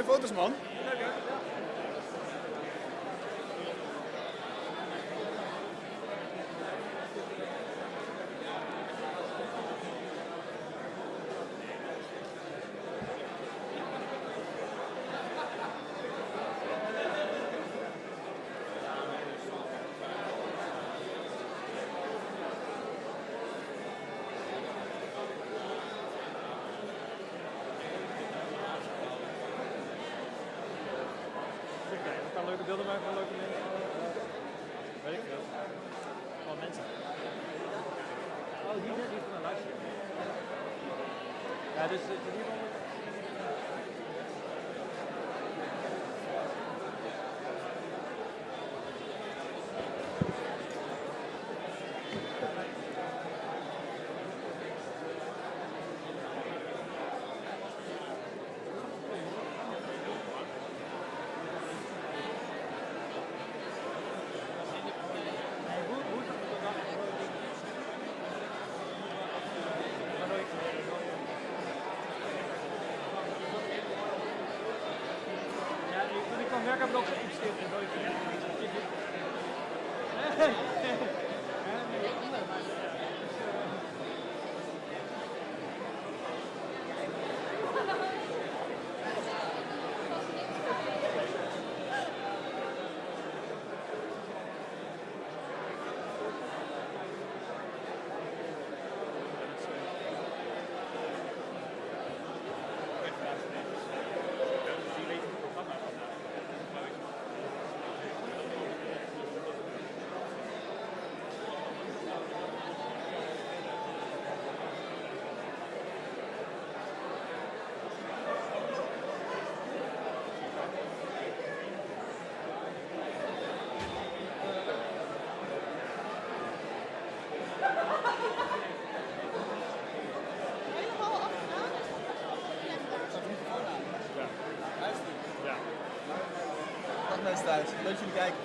mooie foto's, man. wilde maar van Werkerblock thuis. Leuk dat jullie.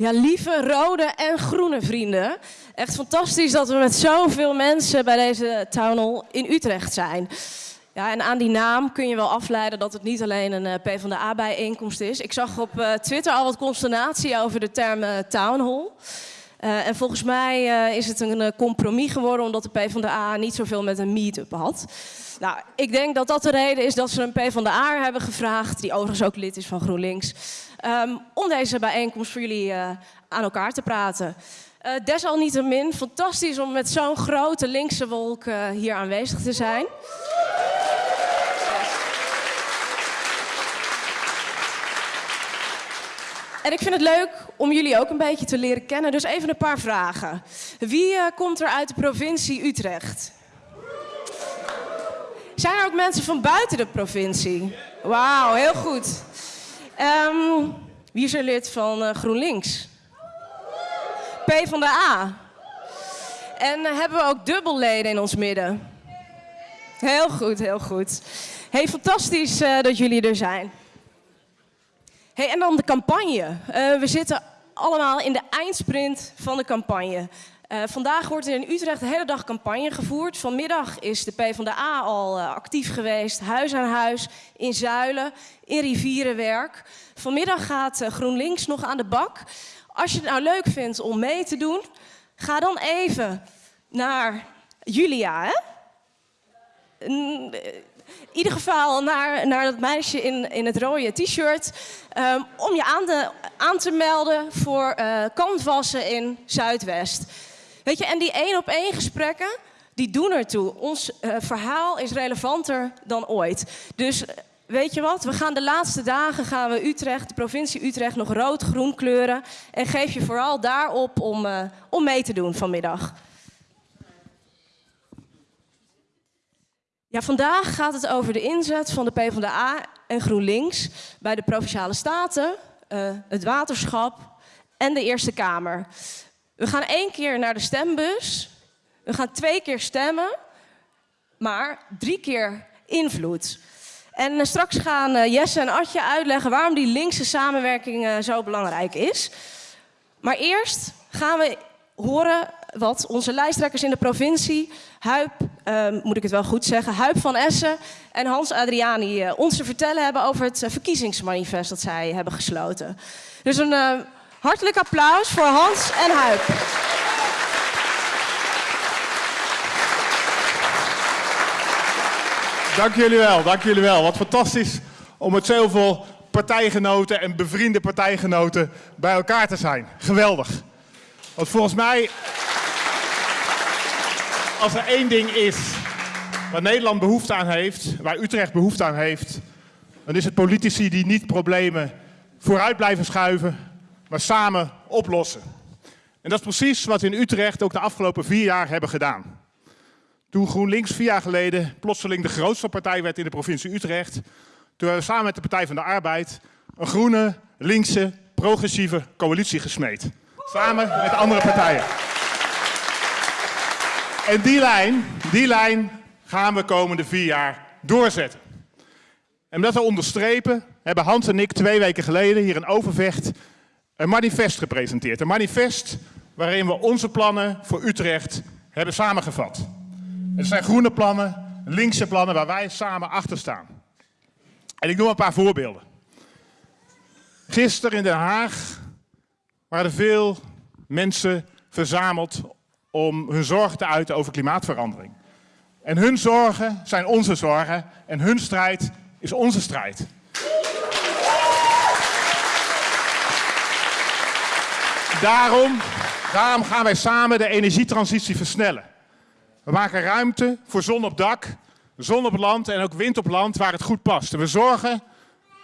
Ja, lieve rode en groene vrienden. Echt fantastisch dat we met zoveel mensen bij deze town hall in Utrecht zijn. Ja, en aan die naam kun je wel afleiden dat het niet alleen een uh, PvdA-bijeenkomst is. Ik zag op uh, Twitter al wat consternatie over de term uh, town hall. En volgens mij is het een compromis geworden omdat de PvdA niet zoveel met een meet-up had. Nou, ik denk dat dat de reden is dat ze een PvdA hebben gevraagd, die overigens ook lid is van GroenLinks, um, om deze bijeenkomst voor jullie aan elkaar te praten. desalniettemin, fantastisch om met zo'n grote linkse wolk hier aanwezig te zijn. En ik vind het leuk om jullie ook een beetje te leren kennen. Dus even een paar vragen. Wie komt er uit de provincie Utrecht? Zijn er ook mensen van buiten de provincie? Wauw, heel goed. Um, wie is er lid van uh, GroenLinks? P van de A. En uh, hebben we ook dubbelleden in ons midden? Heel goed, heel goed. Hey, fantastisch dat jullie er zijn. Hey, en dan de campagne. We zitten allemaal in de eindsprint van de campagne. Uh, vandaag wordt er in Utrecht de hele dag campagne gevoerd. Vanmiddag is de PvdA al uh, actief geweest, huis aan huis, in Zuilen, in Rivierenwerk. Vanmiddag gaat GroenLinks nog aan de bak. Als je het nou leuk vindt om mee te doen, ga dan even naar Julia. Hè? in ieder geval naar, naar dat meisje in, in het rode t-shirt. Um, om je aan, de, aan, te melden voor uh, canvassen in Zuidwest. Weet je, en die één op één gesprekken, die doen ertoe. Ons uh, verhaal is relevanter dan ooit. Dus weet je wat, we gaan de laatste dagen gaan we Utrecht, de provincie Utrecht, nog rood-groen kleuren. En geef je vooral daarop om, uh, om mee te doen vanmiddag. Ja, vandaag gaat het over de inzet van de PvdA en GroenLinks bij de Provinciale Staten, het waterschap en de Eerste Kamer. We gaan één keer naar de stembus, we gaan twee keer stemmen, maar drie keer invloed. En uh, straks gaan uh, Jesse en Atje uitleggen waarom die linkse samenwerking zo belangrijk is. Maar eerst gaan we horen wat onze lijsttrekkers in de provincie, Huip, uh, moet ik het wel goed zeggen, Huip van Essen en Hans Adriani ons te vertellen hebben over het verkiezingsmanifest dat zij hebben gesloten. Dus een hartelijk applaus voor Hans en Huip. Dank jullie wel, dank jullie wel. Wat fantastisch om met zoveel partijgenoten en bevriende partijgenoten bij elkaar te zijn. Geweldig. Want volgens mij als er één ding is waar Nederland behoefte aan heeft, waar Utrecht behoefte aan heeft, dan is het politici die niet problemen vooruit blijven schuiven, maar samen oplossen. En dat is precies wat we in Utrecht ook de afgelopen vier jaar hebben gedaan. Toen GroenLinks vier jaar geleden plotseling de grootste partij werd in de provincie Utrecht, toen hebben we samen met de Partij van de Arbeid een groene, linkse, progressieve coalitie gesmeed. Samen met andere partijen. En die lijn, die lijn gaan we komende vier jaar doorzetten. En om dat te onderstrepen hebben Hans en ik twee weken geleden hier in Overvecht een manifest gepresenteerd. Een manifest waarin we onze plannen voor Utrecht hebben samengevat. Het zijn groene plannen, linkse plannen waar wij samen achter staan. En ik noem een paar voorbeelden. Gisteren in Den Haag waren er veel mensen verzameld om hun zorgen te uiten over klimaatverandering. En hun zorgen zijn onze zorgen en hun strijd is onze strijd. Daarom, gaan wij samen de energietransitie versnellen. We maken ruimte voor zon op dak, zon op land en ook wind op land waar het goed past. We zorgen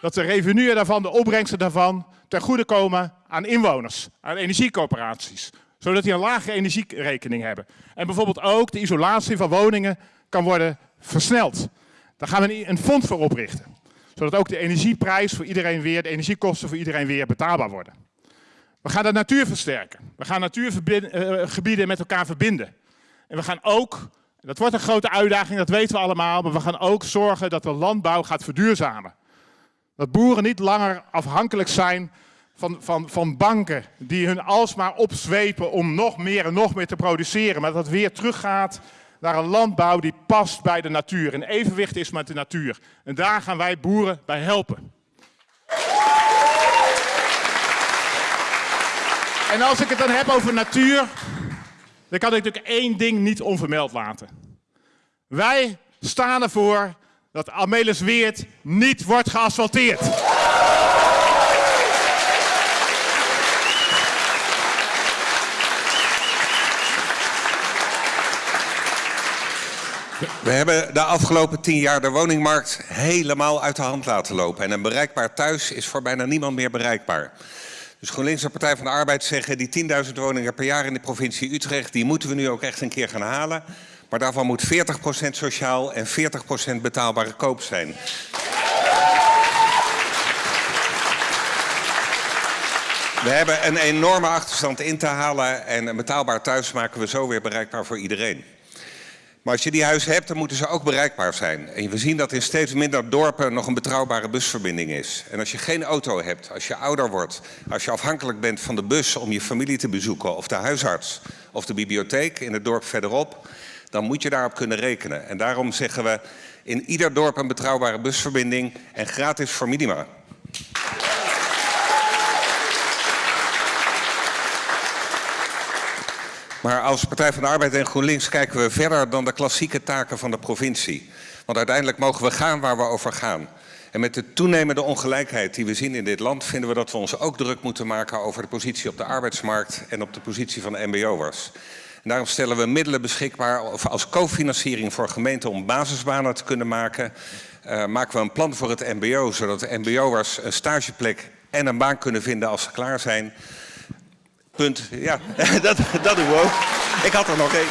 dat de revenuen daarvan, de opbrengsten daarvan, ten goede komen aan inwoners, aan energiecoöperaties zodat die een lage energierekening hebben. En bijvoorbeeld ook de isolatie van woningen kan worden versneld. Daar gaan we een fonds voor oprichten. Zodat ook de energieprijs voor iedereen weer, de energiekosten voor iedereen weer betaalbaar worden. We gaan de natuur versterken. We gaan natuurgebieden eh, met elkaar verbinden. En we gaan ook, dat wordt een grote uitdaging, dat weten we allemaal, maar we gaan ook zorgen dat de landbouw gaat verduurzamen. Dat boeren niet langer afhankelijk zijn van, van, van banken die hun alsmaar opzwepen om nog meer en nog meer te produceren. Maar dat het weer teruggaat naar een landbouw die past bij de natuur. In evenwicht is met de natuur. En daar gaan wij boeren bij helpen. En als ik het dan heb over natuur, dan kan ik natuurlijk één ding niet onvermeld laten. Wij staan ervoor dat Amelisweert niet wordt geasfalteerd. We hebben de afgelopen tien jaar de woningmarkt helemaal uit de hand laten lopen. En een bereikbaar thuis is voor bijna niemand meer bereikbaar. Dus GroenLinks en Partij van de Arbeid zeggen die 10.000 woningen per jaar in de provincie Utrecht, die moeten we nu ook echt een keer gaan halen. Maar daarvan moet 40% sociaal en 40% betaalbare koop zijn. We hebben een enorme achterstand in te halen en een betaalbaar thuis maken we zo weer bereikbaar voor iedereen. Maar als je die huizen hebt, dan moeten ze ook bereikbaar zijn. En we zien dat in steeds minder dorpen nog een betrouwbare busverbinding is. En als je geen auto hebt, als je ouder wordt, als je afhankelijk bent van de bus om je familie te bezoeken, of de huisarts, of de bibliotheek in het dorp verderop, dan moet je daarop kunnen rekenen. En daarom zeggen we in ieder dorp een betrouwbare busverbinding en gratis voor minima. Maar als Partij van de Arbeid en GroenLinks kijken we verder dan de klassieke taken van de provincie. Want uiteindelijk mogen we gaan waar we over gaan. En met de toenemende ongelijkheid die we zien in dit land... vinden we dat we ons ook druk moeten maken over de positie op de arbeidsmarkt... en op de positie van de mbo'ers. Daarom stellen we middelen beschikbaar als cofinanciering voor gemeenten... om basisbanen te kunnen maken. Uh, maken we een plan voor het mbo, zodat de mbo'ers een stageplek en een baan kunnen vinden als ze klaar zijn... Punt. Ja, dat, dat doen we ook. Ik had er nog één.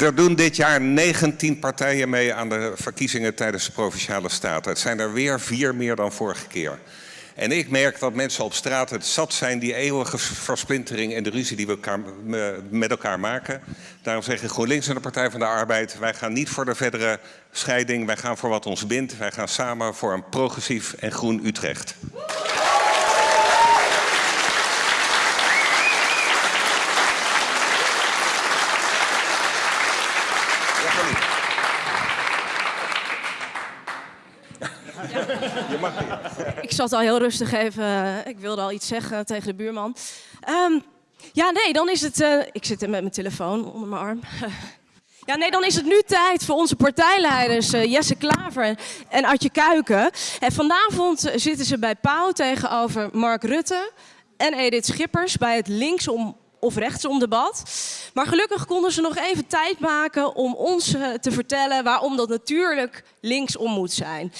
Er doen dit jaar 19 partijen mee aan de verkiezingen tijdens de Provinciale Staten. Het zijn er weer vier meer dan vorige keer. En ik merk dat mensen op straat het zat zijn, die eeuwige versplintering en de ruzie die we elkaar, met elkaar maken. Daarom zeggen GroenLinks en de Partij van de Arbeid, wij gaan niet voor de verdere scheiding, wij gaan voor wat ons bindt. Wij gaan samen voor een progressief en groen Utrecht. Zat al heel rustig even. eh, Ik wilde al iets zeggen tegen de buurman. Ehm, ja, nee, dan is het. eh, ik zit er met mijn telefoon onder mijn arm. Ja, nee, dan is het nu tijd voor onze partijleiders eh, Jesse Klaver en Adje Kuiken. En vanavond zitten ze bij Pauw tegenover Mark Rutte en Edith Schippers bij het linksom of rechtsom debat. Maar gelukkig konden ze nog even tijd maken om ons te vertellen waarom dat natuurlijk linksom moet zijn.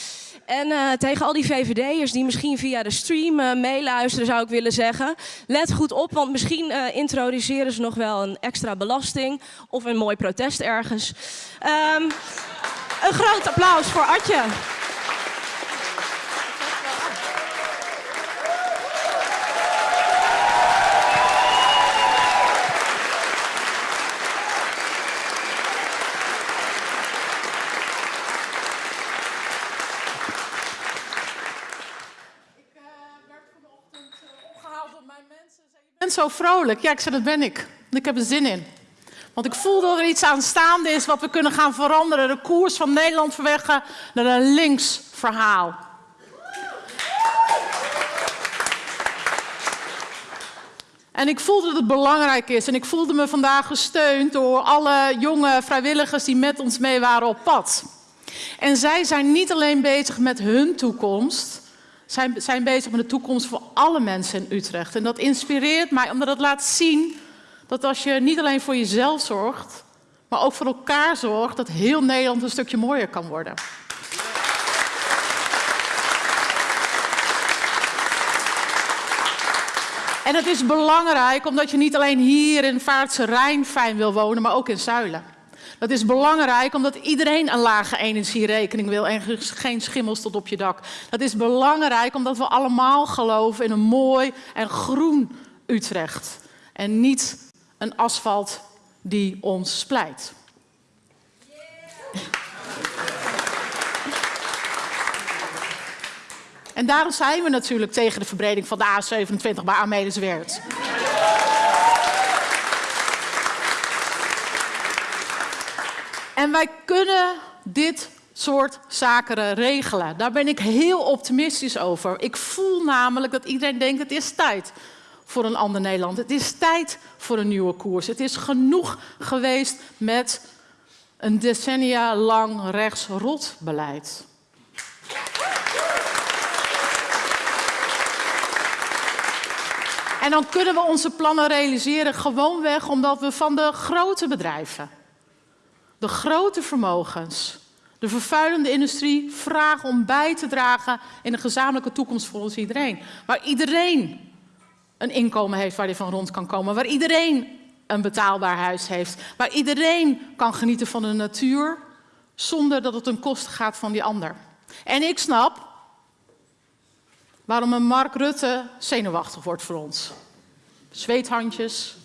En eh, tegen al die VVD'ers die misschien via de stream eh, meeluisteren, zou ik willen zeggen: let goed op, want misschien eh, introduceren ze nog wel een extra belasting of een mooi protest ergens. Ehm, een groot applaus voor Adje. Vrolijk. Ja, ik zei, dat ben ik. Ik heb er zin in. Want ik voel dat er iets aanstaande is wat we kunnen gaan veranderen. De koers van Nederland verweggen naar een links verhaal. En ik voel dat het belangrijk is. En ik voelde me vandaag gesteund door alle jonge vrijwilligers die met ons mee waren op pad. En zij zijn niet alleen bezig met hun toekomst, zijn, zijn bezig met de toekomst voor alle mensen in Utrecht. En dat inspireert mij omdat het laat zien dat als je niet alleen voor jezelf zorgt, maar ook voor elkaar zorgt, dat heel Nederland een stukje mooier kan worden. En het is belangrijk omdat je niet alleen hier in Vaartse Rijn fijn wil wonen, maar ook in Zuilen. Dat is belangrijk omdat iedereen een lage energierekening wil en geen schimmels tot op je dak. Dat is belangrijk omdat we allemaal geloven in een mooi en groen Utrecht. En niet een asfalt die ons splijt. En daarom zijn we natuurlijk tegen de verbreding van de A27 bij Amelisweert. En wij kunnen dit soort zaken regelen. Daar ben ik heel optimistisch over. Ik voel namelijk dat iedereen denkt: het is tijd voor een ander Nederland. Het is tijd voor een nieuwe koers. Het is genoeg geweest met een decennia lang rechts-rot beleid. En dan kunnen we onze plannen realiseren gewoonweg omdat we van de grote bedrijven, de grote vermogens, de vervuilende industrie vragen om bij te dragen in een gezamenlijke toekomst voor ons iedereen. Waar iedereen een inkomen heeft waar hij van rond kan komen. Waar iedereen een betaalbaar huis heeft. Waar iedereen kan genieten van de natuur zonder dat het ten koste gaat van die ander. En ik snap waarom een Mark Rutte zenuwachtig wordt voor ons. Zweethandjes.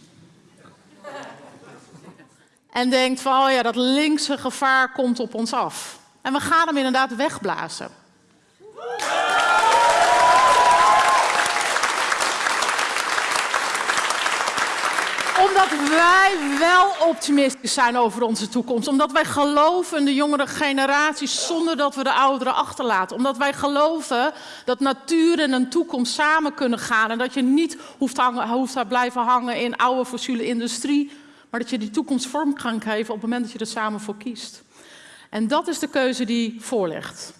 En denkt van, oh ja, dat linkse gevaar komt op ons af. En we gaan hem inderdaad wegblazen. Omdat wij wel optimistisch zijn over onze toekomst. Omdat wij geloven in de jongere generaties zonder dat we de ouderen achterlaten. Omdat wij geloven dat natuur en een toekomst samen kunnen gaan. En dat je niet hoeft, hangen, hoeft te blijven hangen in oude fossiele industrie. Maar dat je die toekomst vorm kan geven op het moment dat je er samen voor kiest. En dat is de keuze die voorligt.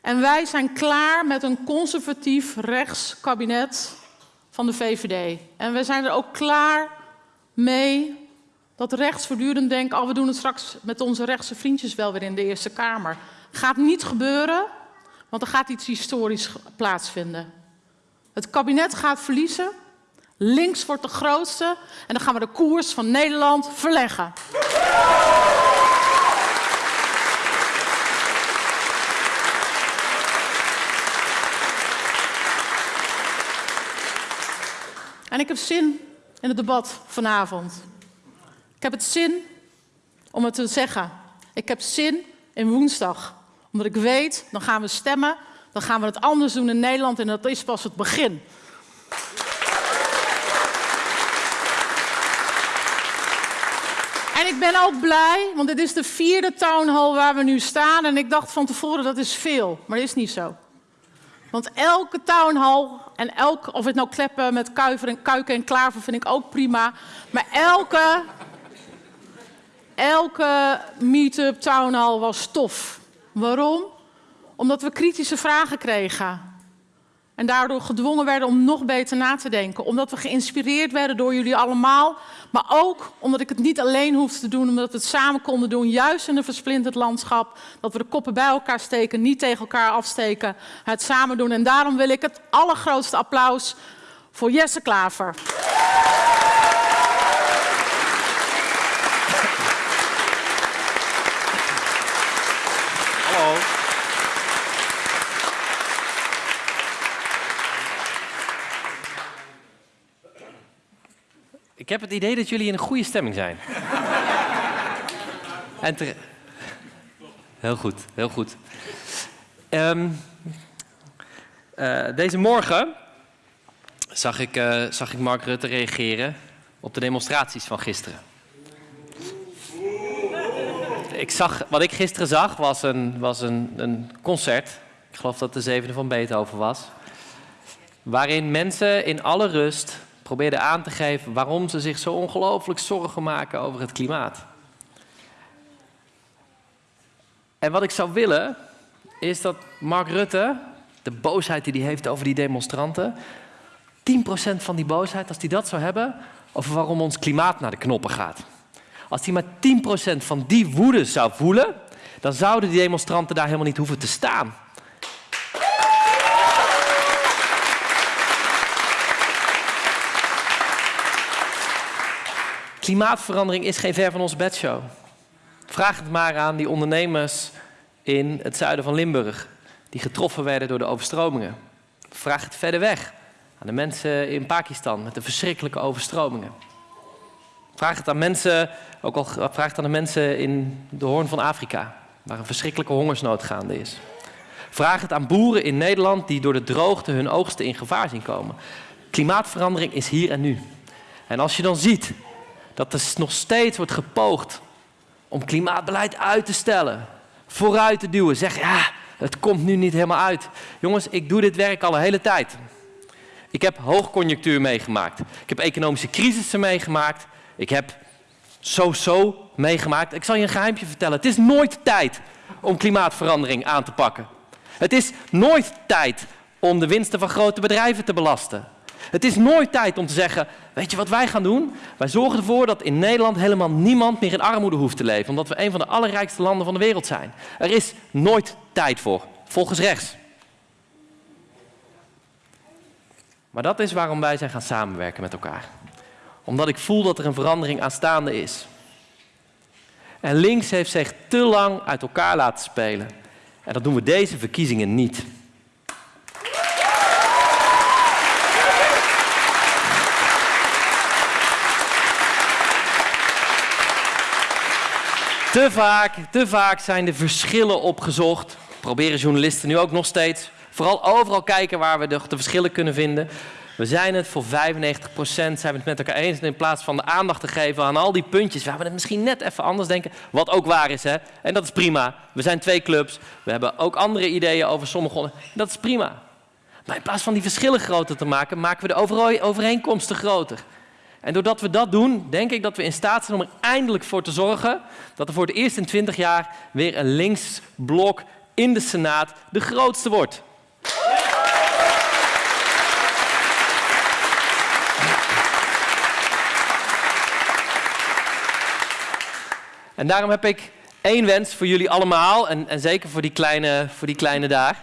En wij zijn klaar met een conservatief rechts kabinet van de VVD. En we zijn er ook klaar mee dat rechts voortdurend denkt... oh, we doen het straks met onze rechtse vriendjes wel weer in de Eerste Kamer. Gaat niet gebeuren, want er gaat iets historisch plaatsvinden. Het kabinet gaat verliezen, links wordt de grootste... en dan gaan we de koers van Nederland verleggen. En ik heb zin in het debat vanavond. Ik heb het zin om het te zeggen. Ik heb zin in woensdag. Omdat ik weet, dan gaan we stemmen. Dan gaan we het anders doen in Nederland en dat is pas het begin. En ik ben ook blij, want dit is de vierde town hall waar we nu staan. En ik dacht van tevoren dat is veel, maar dat is niet zo. Want elke townhall en elk, of het nou kleppen met kuiver en kuiken en klaver vind ik ook prima. Maar elke, elke meet-up townhall was tof. Waarom? Omdat we kritische vragen kregen. En daardoor gedwongen werden om nog beter na te denken. Omdat we geïnspireerd werden door jullie allemaal. Maar ook omdat ik het niet alleen hoefde te doen, omdat we het samen konden doen. Juist in een versplinterd landschap. Dat we de koppen bij elkaar steken, niet tegen elkaar afsteken. Het samen doen. En daarom wil ik het allergrootste applaus voor Jesse Klaver. Hallo. Ik heb het idee dat jullie in een goede stemming zijn. Heel goed, heel goed. Ehm, eh, deze morgen zag ik, eh, zag ik Mark Rutte reageren op de demonstraties van gisteren. Ik zag, wat ik gisteren zag was, een, was een, een concert. Ik geloof dat de zevende van Beethoven was. Waarin mensen in alle rust probeerden aan te geven waarom ze zich zo ongelooflijk zorgen maken over het klimaat. En wat ik zou willen, is dat Mark Rutte, de boosheid die hij heeft over die demonstranten, 10% van die boosheid, als hij dat zou hebben, over waarom ons klimaat naar de knoppen gaat. Als hij maar 10% van die woede zou voelen, dan zouden die demonstranten daar helemaal niet hoeven te staan. Klimaatverandering is geen ver van onze bedshow. Vraag het maar aan die ondernemers in het zuiden van Limburg, die getroffen werden door de overstromingen. Vraag het verder weg aan de mensen in Pakistan met de verschrikkelijke overstromingen. Vraag het aan mensen, ook al vraag het aan de mensen in de Hoorn van Afrika, waar een verschrikkelijke hongersnood gaande is. Vraag het aan boeren in Nederland die door de droogte hun oogsten in gevaar zien komen. Klimaatverandering is hier en nu. En als je dan ziet dat er nog steeds wordt gepoogd om klimaatbeleid uit te stellen, vooruit te duwen, zeg ja, het komt nu niet helemaal uit. Jongens, ik doe dit werk al een hele tijd. Ik heb hoogconjunctuur meegemaakt. Ik heb economische crisissen meegemaakt. Ik heb zo-zo meegemaakt. Ik zal je een geheimje vertellen. Het is nooit tijd om klimaatverandering aan te pakken. Het is nooit tijd om de winsten van grote bedrijven te belasten. Het is nooit tijd om te zeggen, weet je wat wij gaan doen? Wij zorgen ervoor dat in Nederland helemaal niemand meer in armoede hoeft te leven, omdat we een van de allerrijkste landen van de wereld zijn. Er is nooit tijd voor, volgens rechts. Maar dat is waarom wij zijn gaan samenwerken met elkaar. Omdat ik voel dat er een verandering aanstaande is. En links heeft zich te lang uit elkaar laten spelen. En dat doen we deze verkiezingen niet. Te vaak, te vaak zijn de verschillen opgezocht. Proberen journalisten nu ook nog steeds. Vooral overal kijken waar we de, de verschillen kunnen vinden. We zijn het voor 95% zijn we het met elkaar eens. En in plaats van de aandacht te geven aan al die puntjes, waar we het misschien net even anders denken. Wat ook waar is, hè. En dat is prima. We zijn twee clubs. We hebben ook andere ideeën over sommige. Dat is prima. Maar in plaats van die verschillen groter te maken, maken we de overeenkomsten groter. En doordat we dat doen, denk ik dat we in staat zijn om er eindelijk voor te zorgen dat er voor het eerst in 20 jaar weer een links blok in de Senaat de grootste wordt. En daarom heb ik één wens voor jullie allemaal, en, en zeker voor die, kleine, voor die kleine daar.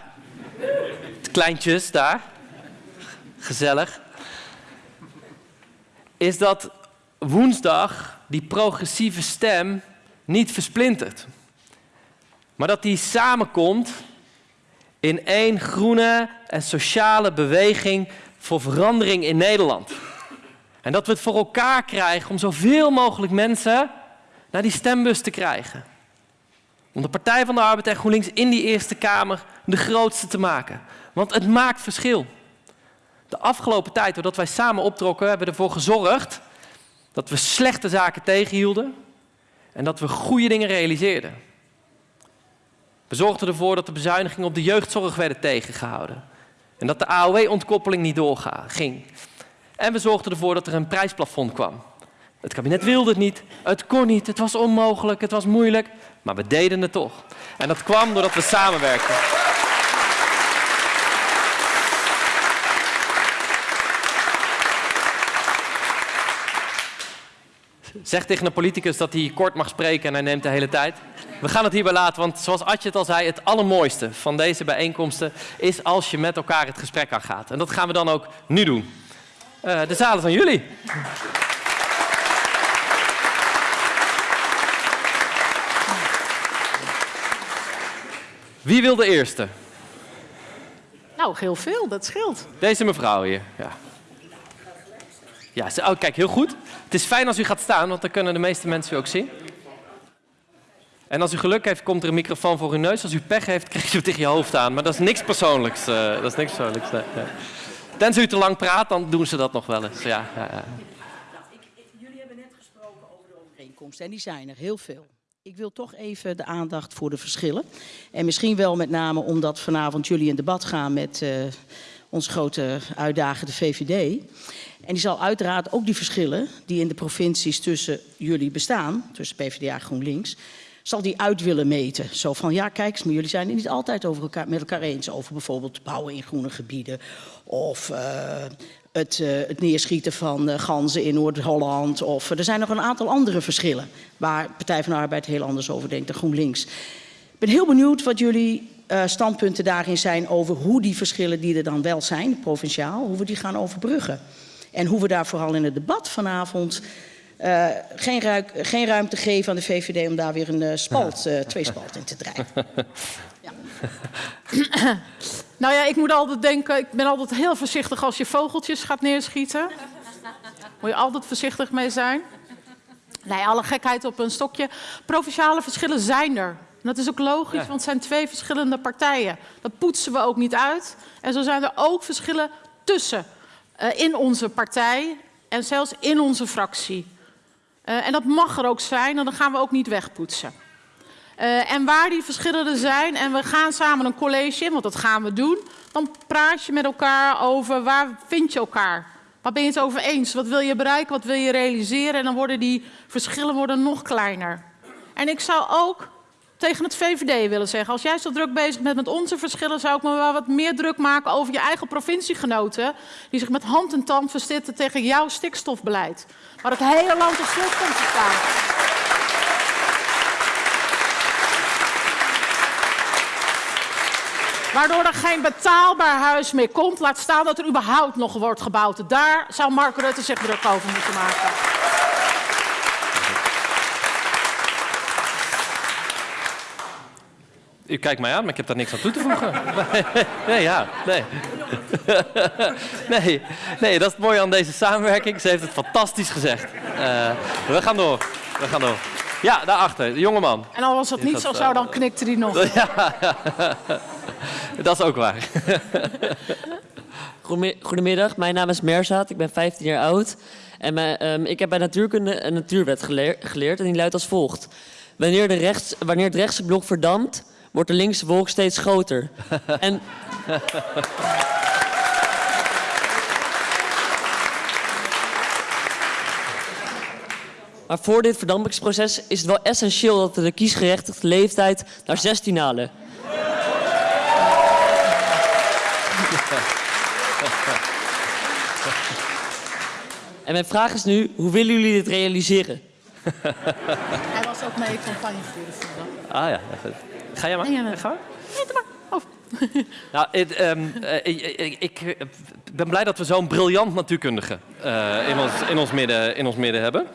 De kleintjes daar. Gezellig. Is dat woensdag die progressieve stem niet versplintert. Maar dat die samenkomt in één groene en sociale beweging voor verandering in Nederland. En dat we het voor elkaar krijgen om zoveel mogelijk mensen naar die stembus te krijgen. Om de Partij van de Arbeid en GroenLinks in die Eerste Kamer de grootste te maken. Want het maakt verschil. De afgelopen tijd, doordat wij samen optrokken, hebben we ervoor gezorgd dat we slechte zaken tegenhielden en dat we goede dingen realiseerden. We zorgden ervoor dat de bezuinigingen op de jeugdzorg werden tegengehouden. En dat de AOW-ontkoppeling niet doorging. En we zorgden ervoor dat er een prijsplafond kwam. Het kabinet wilde het niet, het kon niet, het was onmogelijk, het was moeilijk. Maar we deden het toch. En dat kwam doordat we samenwerkten. Zeg tegen een politicus dat hij kort mag spreken en hij neemt de hele tijd. We gaan het hierbij laten, want zoals Adje het al zei, het allermooiste van deze bijeenkomsten is als je met elkaar het gesprek aangaat. En dat gaan we dan ook nu doen. Uh, de zalen van jullie. Wie wil de eerste? Nou, heel veel, dat scheelt. Deze mevrouw hier, ja. Ja, oh, kijk, heel goed. Het is fijn als u gaat staan, want dan kunnen de meeste mensen u ook zien. En als u geluk heeft, komt er een microfoon voor uw neus. Als u pech heeft, krijgt u het tegen je hoofd aan. Maar dat is niks persoonlijks. Uh, dat is niks persoonlijks. Nee. Tenzij u te lang praat, dan doen ze dat nog wel eens. Ja, ja, ja. Jullie hebben net gesproken over de overeenkomsten en die zijn er heel veel. Ik wil toch even de aandacht voor de verschillen. En misschien wel met name omdat vanavond jullie in debat gaan met uh, onze grote uitdager, de VVD. En die zal uiteraard ook die verschillen die in de provincies tussen jullie bestaan, tussen PvdA en GroenLinks, zal die uit willen meten. Zo van, ja kijk maar jullie zijn het niet altijd over elkaar, met elkaar eens over bijvoorbeeld bouwen in groene gebieden of uh, het, uh, het, neerschieten van uh, ganzen in Noord-Holland. Of er zijn nog een aantal andere verschillen waar Partij van de Arbeid heel anders over denkt dan GroenLinks. Ik ben heel benieuwd wat jullie standpunten daarin zijn over hoe die verschillen die er dan wel zijn, provinciaal, hoe we die gaan overbruggen. En hoe we daar vooral in het debat vanavond uh, geen, ruik, geen, ruimte geven aan de VVD om daar weer een uh, spalt, uh, twee spalt in te drijven. Ja. nou ja, ik moet altijd denken, ik ben altijd heel voorzichtig als je vogeltjes gaat neerschieten. Moet je altijd voorzichtig mee zijn. Nee, alle gekheid op een stokje. Provinciale verschillen zijn er. En dat is ook logisch, Ja. want het zijn twee verschillende partijen. Dat poetsen we ook niet uit. En zo zijn er ook verschillen tussen eh, in onze partij en zelfs in onze fractie. Eh, en dat mag er ook zijn en dan gaan we ook niet wegpoetsen. Eh, en waar die verschillen er zijn en we gaan samen een college want dat gaan we doen, dan praat je met elkaar over waar vind je elkaar. Waar ben je het over eens? Wat wil je bereiken? Wat wil je realiseren? En dan worden die verschillen worden nog kleiner. En ik zou ook tegen het VVD willen zeggen, als jij zo druk bezig bent met onze verschillen, zou ik me wel wat meer druk maken over je eigen provinciegenoten, die zich met hand en tand verzitten tegen jouw stikstofbeleid. Waar het hele land op slot komt te staan. Waardoor er geen betaalbaar huis meer komt. Laat staan dat er überhaupt nog wordt gebouwd. Daar zou Mark Rutte zich druk over moeten maken. U kijkt mij aan, maar ik heb daar niks aan toe te voegen. Nee, ja, nee. Nee, nee, dat is het mooie aan deze samenwerking. Ze heeft het fantastisch gezegd. Eh, we gaan door, we gaan door. Ja, daarachter, de jongeman. En al was dat niet dat, zo, eh, zou dan knikte hij nog. Ja, dat is ook waar. Goedemi- Goedemiddag, mijn naam is Merzaat, ik ben 15 jaar oud. En mijn, ehm, ik heb bij natuurkunde een natuurwet geleer- geleerd en die luidt als volgt. Wanneer, de rechts, wanneer het rechtse blok verdampt, wordt de linkse wolk steeds groter. en, maar voor dit verdampingsproces is het wel essentieel dat we de kiesgerechtigde leeftijd naar 16 halen. En mijn vraag is nu, hoe willen jullie dit realiseren? Hij was ook mee campagne voeren vandaag. Ah ja. Ga jij maar? Ja, nee. Ga maar. Nee, doe maar. Oh. Nou, ehm, eh, ik, ik, ik, eh, ben blij dat we zo'n briljant natuurkundige eh, in, ons, in, ons midden, in ons midden hebben.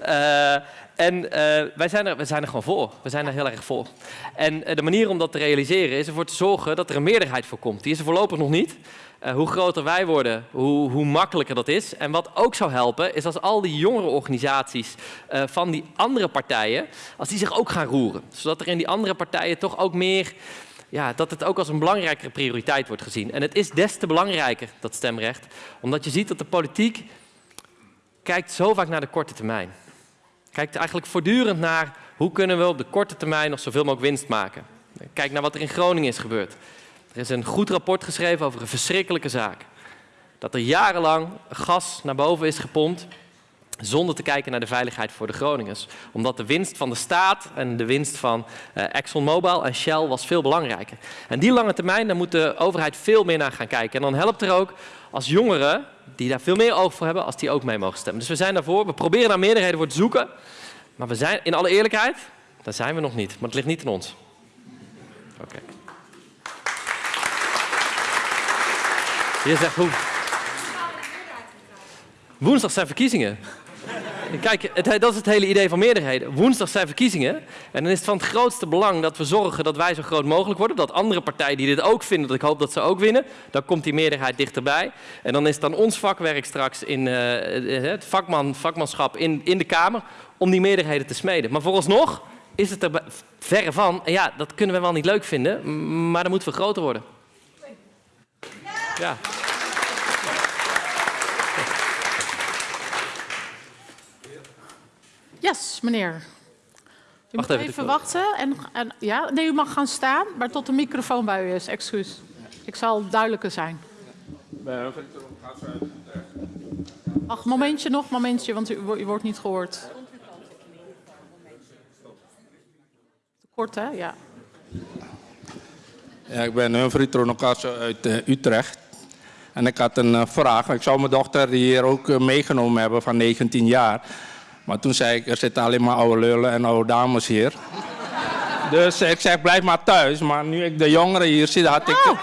Eh, en eh, wij, zijn er, wij zijn er gewoon voor. We zijn er heel erg voor. En eh, de manier om dat te realiseren is ervoor te zorgen dat er een meerderheid voor komt. Die is er voorlopig nog niet. Hoe groter wij worden, hoe, hoe makkelijker dat is. En wat ook zou helpen, is als al die jongere organisaties van die andere partijen, als die zich ook gaan roeren. Zodat er in die andere partijen toch ook meer ja, dat het ook als een belangrijkere prioriteit wordt gezien. En het is des te belangrijker, dat stemrecht, omdat je ziet dat de politiek kijkt zo vaak naar de korte termijn. Kijkt eigenlijk voortdurend naar hoe kunnen we op de korte termijn nog zoveel mogelijk winst maken. Kijk naar wat er in Groningen is gebeurd. Er is een goed rapport geschreven over een verschrikkelijke zaak. Dat er jarenlang gas naar boven is gepompt zonder te kijken naar de veiligheid voor de Groningers. Omdat de winst van de staat en de winst van eh, ExxonMobil en Shell was veel belangrijker. En die lange termijn, daar moet de overheid veel meer naar gaan kijken. En dan helpt er ook als jongeren, die daar veel meer oog voor hebben, als die ook mee mogen stemmen. Dus we zijn daarvoor. We proberen naar meerderheden voor te zoeken. Maar we zijn, in alle eerlijkheid, daar zijn we nog niet. Maar het ligt niet aan ons. Oké. Je zegt hoe? Woensdag zijn verkiezingen. Kijk, het, dat is het hele idee van meerderheden. Woensdag zijn verkiezingen. En dan is het van het grootste belang dat we zorgen dat wij zo groot mogelijk worden. Dat andere partijen die dit ook vinden, dat ik hoop dat ze ook winnen. Dan komt die meerderheid dichterbij. En dan is het dan ons vakwerk straks in eh, het vakman, vakmanschap in, in de Kamer om die meerderheden te smeden. Maar vooralsnog is het er verre van. En ja, dat kunnen we wel niet leuk vinden, maar dan moeten we groter worden. Ja. Yes, meneer. U Wacht moet even, wachten. En, en, ja, nee, u mag gaan staan, maar tot de microfoon bij u is. Excuus. Ik zal duidelijker zijn. Wacht, momentje nog, momentje, want u, wo- u wordt niet gehoord. Kort, hè? Ja. Ja, ik ben Humphrey Tronocasso uit eh, Utrecht. En ik had een eh, vraag. Ik zou mijn dochter hier ook eh, meegenomen hebben van 19 jaar. Maar toen zei ik, er zitten alleen maar oude lullen en oude dames hier. dus ik zeg, blijf maar thuis. Maar nu ik de jongeren hier zie, had ik,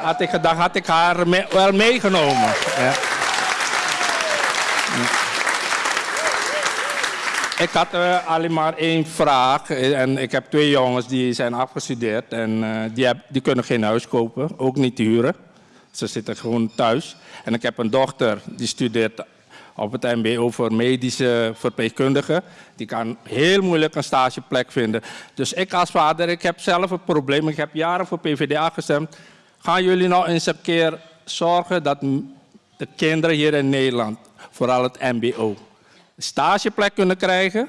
had ik gedacht, had ik haar me- wel meegenomen. Ja. Ik had eh, alleen maar één vraag. En ik heb twee jongens die zijn afgestudeerd. En eh, die, heb- die kunnen geen huis kopen, ook niet huren. Ze zitten gewoon thuis. En ik heb een dochter die studeert op het MBO voor medische verpleegkundigen. Die kan heel moeilijk een stageplek vinden. Dus ik als vader, ik heb zelf een probleem. Ik heb jaren voor PvdA gestemd. Gaan jullie nou eens een keer zorgen dat de kinderen hier in Nederland, vooral het MBO, een stageplek kunnen krijgen?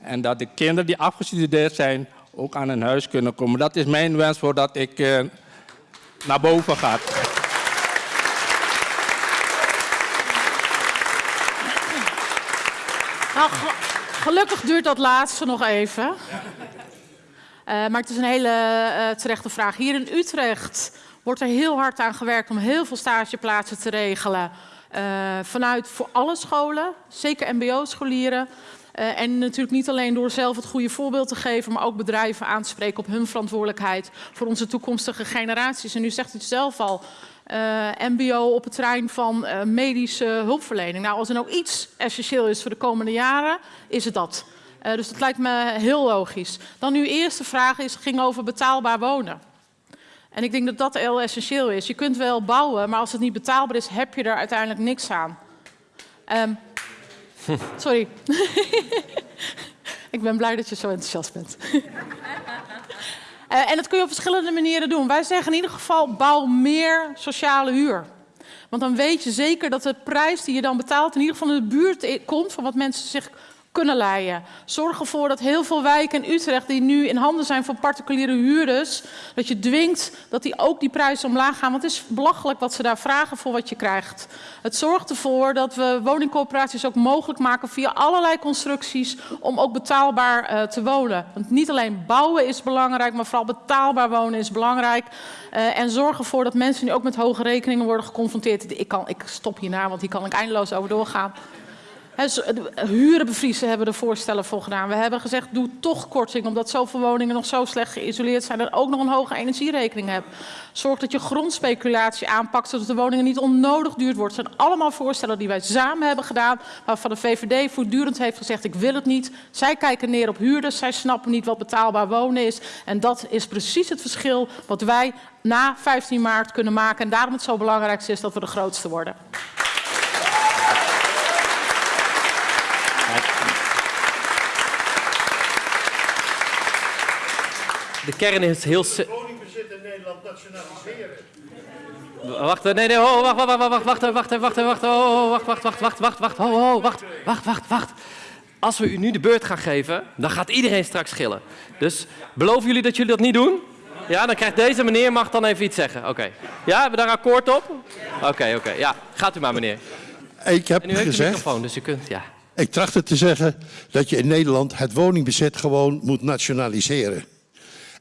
En dat de kinderen die afgestudeerd zijn ook aan een huis kunnen komen. Dat is mijn wens voordat ik uh, naar boven ga. Nou, gelukkig duurt dat laatste nog even. Uh, maar het is een hele uh, terechte vraag. Hier in Utrecht wordt er heel hard aan gewerkt om heel veel stageplaatsen te regelen. vanuit voor alle scholen, zeker mbo-scholieren. En natuurlijk niet alleen door zelf het goede voorbeeld te geven, maar ook bedrijven aan te spreken op hun verantwoordelijkheid voor onze toekomstige generaties. En u zegt het zelf al, mbo op het terrein van uh, medische hulpverlening. Nou, als er nou iets essentieel is voor de komende jaren, is het dat. dus dat lijkt me heel logisch. Dan uw eerste vraag is, ging over betaalbaar wonen. En ik denk dat dat heel essentieel is. Je kunt wel bouwen, maar als het niet betaalbaar is, heb je er uiteindelijk niks aan. Um, Sorry. ik ben blij dat je zo enthousiast bent. uh, en dat kun je op verschillende manieren doen. Wij zeggen in ieder geval, bouw meer sociale huur. Want dan weet je zeker dat de prijs die je dan betaalt... in ieder geval in de buurt komt van wat mensen zich kunnen leiden. Zorg ervoor dat heel veel wijken in Utrecht die nu in handen zijn van particuliere huurders, dat je dwingt dat die ook die prijzen omlaag gaan. Want het is belachelijk wat ze daar vragen voor wat je krijgt. Het zorgt ervoor dat we woningcoöperaties ook mogelijk maken via allerlei constructies om ook betaalbaar uh, te wonen. Want niet alleen bouwen is belangrijk, maar vooral betaalbaar wonen is belangrijk. Uh, en zorg ervoor dat mensen nu ook met hoge rekeningen worden geconfronteerd. Ik, kan, ik stop hierna, want hier kan ik eindeloos over doorgaan. Huren bevriezen hebben we er voorstellen voor gedaan. We hebben gezegd, doe toch korting, omdat zoveel woningen nog zo slecht geïsoleerd zijn en ook nog een hoge energierekening hebben. Zorg dat je grondspeculatie aanpakt, zodat de woningen niet onnodig duur worden. Het zijn allemaal voorstellen die wij samen hebben gedaan, waarvan de VVD voortdurend heeft gezegd, ik wil het niet. Zij kijken neer op huurders, zij snappen niet wat betaalbaar wonen is. En dat is precies het verschil wat wij na 15 maart kunnen maken. En daarom het zo belangrijk is dat we de grootste worden. De kern is heel... Woningbezit in Nederland nationaliseren. Wacht, nee, nee, oh, wacht, wacht, wacht, wacht, wacht, wacht, wacht, oh, wacht, wacht, wacht, wacht, wacht, wacht, oh, oh, wacht, wacht, wacht, wacht. Als we u nu de beurt gaan geven, dan gaat iedereen straks schillen. Dus beloven jullie dat jullie dat niet doen? Ja, dan krijgt deze meneer mag dan even iets zeggen. Oké. Ja, hebben we daar akkoord op? Oké, oké. Ja, gaat u maar meneer. Ik heb en u heeft gezegd, de microfoon, dus u kunt, ja. Ik trachtte te zeggen dat je in Nederland het woningbezit gewoon moet nationaliseren.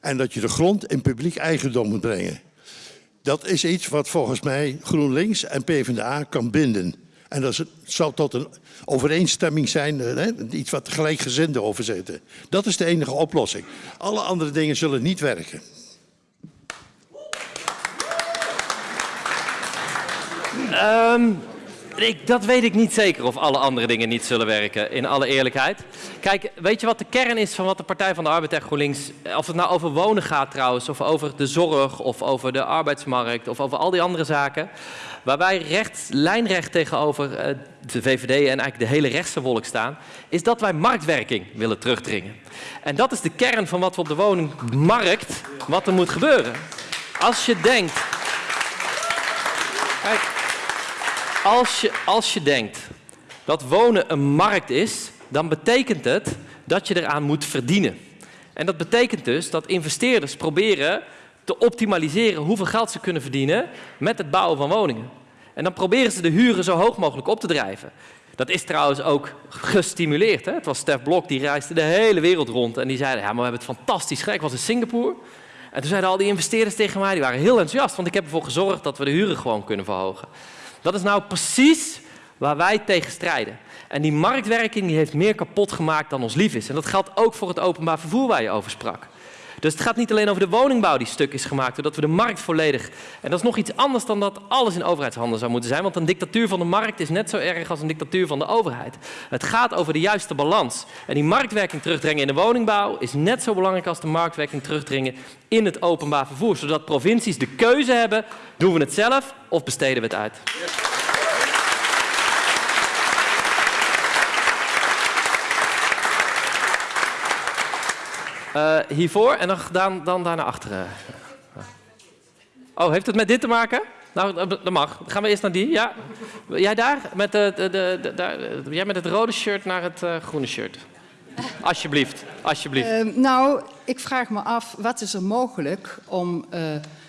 En dat je de grond in publiek eigendom moet brengen. Dat is iets wat volgens mij GroenLinks en PvdA kan binden. En dat zal tot een overeenstemming zijn, eh, hè, iets wat gelijkgezinden over zitten. Dat is de enige oplossing. Alle andere dingen zullen niet werken. Um, ik, dat weet ik niet zeker of alle andere dingen niet zullen werken, in alle eerlijkheid. Kijk, weet je wat de kern is van wat de Partij van de Arbeid en GroenLinks... Of het nou over wonen gaat trouwens, of over de zorg, of over de arbeidsmarkt... of over al die andere zaken. Waar wij recht, lijnrecht tegenover uh, de VVD en eigenlijk de hele rechtse wolk staan... is dat wij marktwerking willen terugdringen. En dat is de kern van wat we op de woningmarkt, wat er moet gebeuren. Als je denkt... Kijk, als je, als je denkt dat wonen een markt is, dan betekent het dat je eraan moet verdienen. En dat betekent dus dat investeerders proberen te optimaliseren hoeveel geld ze kunnen verdienen met het bouwen van woningen. En dan proberen ze de huren zo hoog mogelijk op te drijven. Dat is trouwens ook gestimuleerd. Hè? Het was Stef Blok, die reisde de hele wereld rond en die zei, ja, maar we hebben het fantastisch gek. Ik was in Singapore en toen zeiden al die investeerders tegen mij, die waren heel enthousiast, want ik heb ervoor gezorgd dat we de huren gewoon kunnen verhogen. Dat is nou precies waar wij tegen strijden. En die marktwerking die heeft meer kapot gemaakt dan ons lief is. En dat geldt ook voor het openbaar vervoer waar je over sprak. Dus het gaat niet alleen over de woningbouw die stuk is gemaakt, doordat we de markt volledig... En dat is nog iets anders dan dat alles in overheidshanden zou moeten zijn. Want een dictatuur van de markt is net zo erg als een dictatuur van de overheid. Het gaat over de juiste balans. En die marktwerking terugdringen in de woningbouw is net zo belangrijk als de marktwerking terugdringen in het openbaar vervoer. Zodat provincies de keuze hebben, doen we het zelf of besteden we het uit. Eh, hiervoor en dan, dan, dan daar naar achteren. Oh, heeft het met dit te maken? Nou, dat mag. Dan gaan we eerst naar die. Ja. Jij daar? Met, de, de, de, eh, jij met het rode shirt naar het eh, groene shirt. Alsjeblieft, alsjeblieft. Ehm, nou, ik vraag me af, wat is er mogelijk om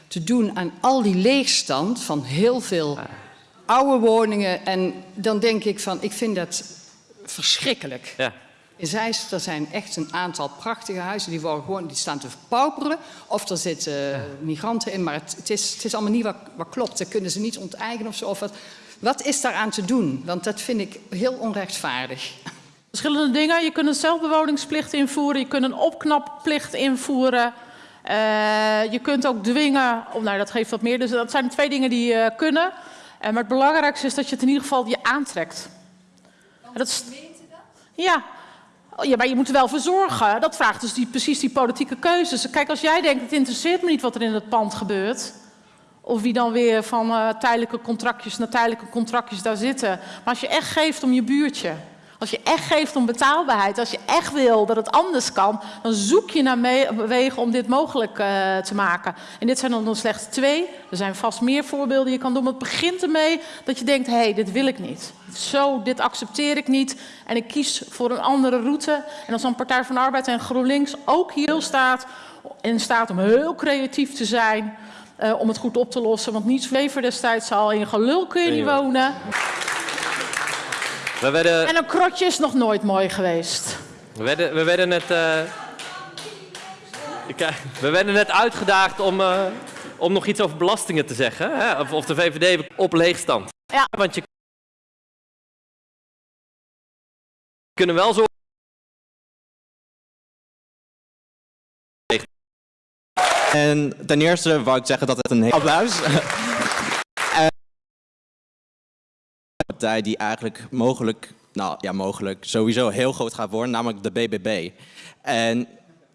te doen aan al die leegstand van heel veel oude woningen? En dan denk ik van, ik vind dat verschrikkelijk. Ja. In Zeist, er zijn echt een aantal prachtige huizen, die, worden gewoon, die staan te pauperen. Of er zitten migranten in, maar het, het, is, het is allemaal niet wat, wat klopt. Dat kunnen ze niet onteigenen of zo. Of wat, wat is daaraan te doen? Want dat vind ik heel onrechtvaardig. Verschillende dingen. Je kunt een zelfbewoningsplicht invoeren. Je kunt een opknapplicht invoeren. Eh, je kunt ook dwingen. Oh, nou, dat geeft wat meer. Dus dat zijn twee dingen die je kunnen. Eh, maar het belangrijkste is dat je het in ieder geval je aantrekt. En dat is... Ja. Oh, ja, maar je moet er wel voor zorgen. Dat vraagt dus die, precies die politieke keuzes. Kijk, als jij denkt, het interesseert me niet wat er in het pand gebeurt. Of wie dan weer van eh, tijdelijke contractjes naar tijdelijke contractjes daar zitten. Maar als je echt geeft om je buurtje. Als je echt geeft om betaalbaarheid. Als je echt wil dat het anders kan. Dan zoek je naar wegen om dit mogelijk eh, te maken. En dit zijn er nog slechts twee. Er zijn vast meer voorbeelden die je kan doen. Maar het begint ermee dat je denkt, hé, hey, dit wil ik niet. Zo, dit accepteer ik niet. En ik kies voor een andere route. En als dan Partij van de Arbeid en GroenLinks ook hier staat... in staat om heel creatief te zijn... eh, om het goed op te lossen. Want niets Wever destijds al in gelul kun je niet wonen. We werden, En een krotje is nog nooit mooi geweest. we werden, we werden net... eh, kijk, we werden net uitgedaagd om, eh, om nog iets over belastingen te zeggen. Hè? Of, of de VVD op leegstand. Ja. Want je kunnen wel zorgen... En ten eerste wou ik zeggen dat het een heel applaus. En een partij die eigenlijk mogelijk, nou ja, mogelijk sowieso heel groot gaat worden, namelijk de BBB. En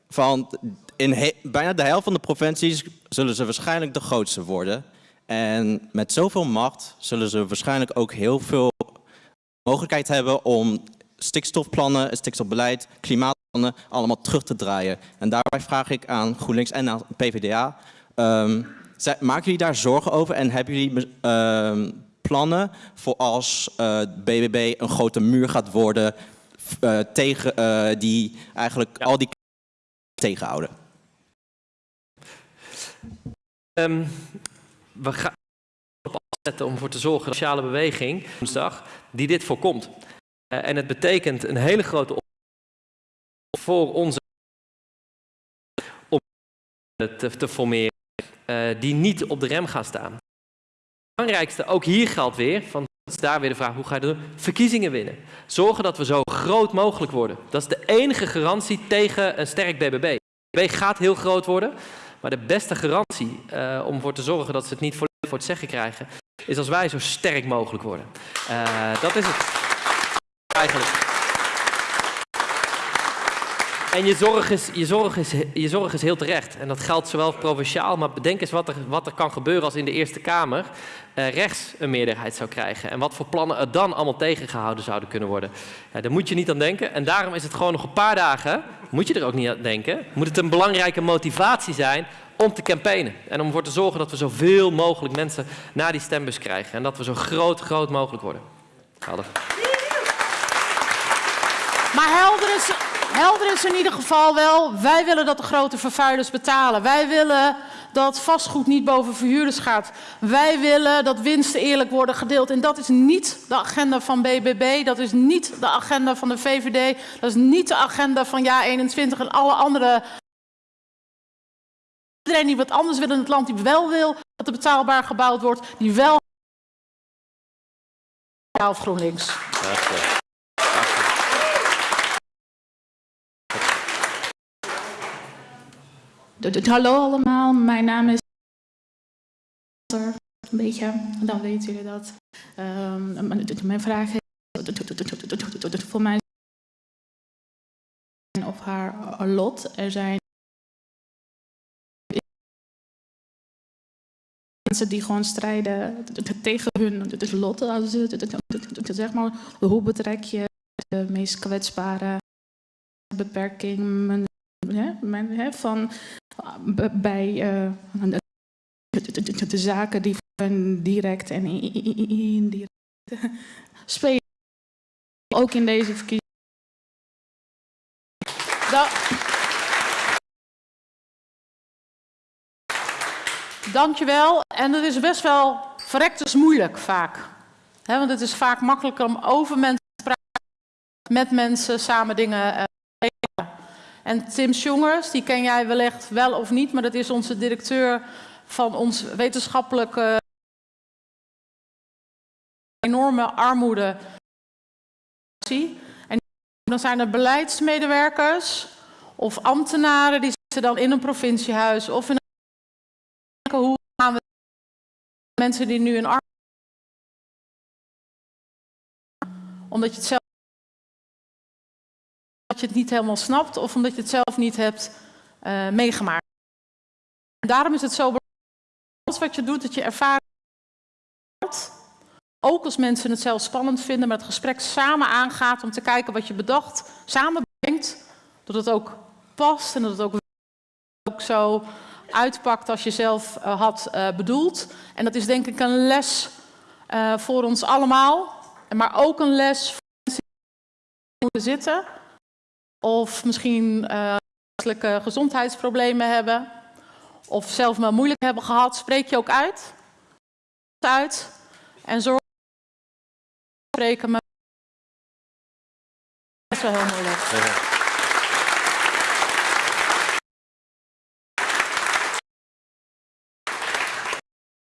van in bijna de helft van de provincies zullen ze waarschijnlijk de grootste worden. En met zoveel macht zullen ze waarschijnlijk ook heel veel mogelijkheid hebben om stikstofplannen, stikstofbeleid, klimaatplannen allemaal terug te draaien. En daarbij vraag ik aan GroenLinks en aan PvdA, ehm, zij- maken jullie daar zorgen over en hebben jullie ehm, plannen voor als eh BBB een grote muur gaat worden eh, tegen eh, die eigenlijk al die tegenhouden? Ehm, we gaan op afzetten om voor te zorgen dat de sociale beweging woensdag die dit voorkomt. Eh, en het betekent een hele grote voor onze om te, te formeren eh, die niet op de rem gaan staan. Belangrijkste, ook hier geldt weer, van is daar weer de vraag, hoe ga je dat? Verkiezingen winnen. Zorgen dat we zo groot mogelijk worden. Dat is de enige garantie tegen een sterk BBB. BBB gaat heel groot worden, maar de beste garantie eh, om ervoor te zorgen dat ze het niet voor het zeggen krijgen, is als wij zo sterk mogelijk worden. Eh, dat is het. En je zorg, is, je, zorg is, je zorg is heel terecht. En dat geldt zowel provinciaal, maar bedenk eens wat er, wat er kan gebeuren als in de Eerste Kamer eh, rechts een meerderheid zou krijgen. En wat voor plannen er dan allemaal tegengehouden zouden kunnen worden. Ja, daar moet je niet aan denken. En daarom is het gewoon nog een paar dagen, moet je er ook niet aan denken, moet het een belangrijke motivatie zijn om te campaignen. En om ervoor te zorgen dat we zoveel mogelijk mensen naar die stembus krijgen. En dat we zo groot, groot mogelijk worden. Helder. Maar helder is, helder is in ieder geval wel, wij willen dat de grote vervuilers betalen. Wij willen dat vastgoed niet boven verhuurders gaat. Wij willen dat winsten eerlijk worden gedeeld. En dat is niet de agenda van BBB, dat is niet de agenda van de VVD, dat is niet de agenda van JA21 en alle andere... Iedereen die wat anders wil in het land, die wel wil dat er betaalbaar gebouwd wordt, die wel... Ja, of GroenLinks. Hallo allemaal, mijn naam is. Een beetje, dan weten jullie dat. Ehm, mijn vraag is. Voor mij of haar lot. Er zijn mensen die gewoon strijden tegen hun lot. Zeg maar, hoe betrek je de meest kwetsbare beperking? Hè? van, b- bij uh, de, de- zaken die direct en indirect spelen. Ook in deze verkiezingen. Da- Dankjewel. En het is best wel verrekters moeilijk vaak. Want het is vaak makkelijker om over mensen te praten, met mensen samen dingen eh. En Tim Jongers, die ken jij wellicht wel of niet, maar dat is onze directeur van ons wetenschappelijke enorme armoede. En dan zijn er beleidsmedewerkers of ambtenaren die zitten dan in een provinciehuis of in een hoe gaan we mensen die nu in armoede omdat je het zelf je het niet helemaal snapt of omdat je het zelf niet hebt uh, meegemaakt. Daarom is het zo belangrijk alles wat je doet dat je ervaring ook als mensen het zelf spannend vinden, maar het gesprek samen aangaat om te kijken wat je bedacht, samen brengt, dat het ook past en dat het ook, ook zo uitpakt als je zelf uh, had uh, bedoeld. En dat is denk ik een les voor ons allemaal, maar ook een les voor mensen die moeten zitten of misschien gezondheidsproblemen hebben of zelf maar moeilijk hebben gehad. Spreek je ook uit. uit en zorg spreken, maar dat is wel heel moeilijk.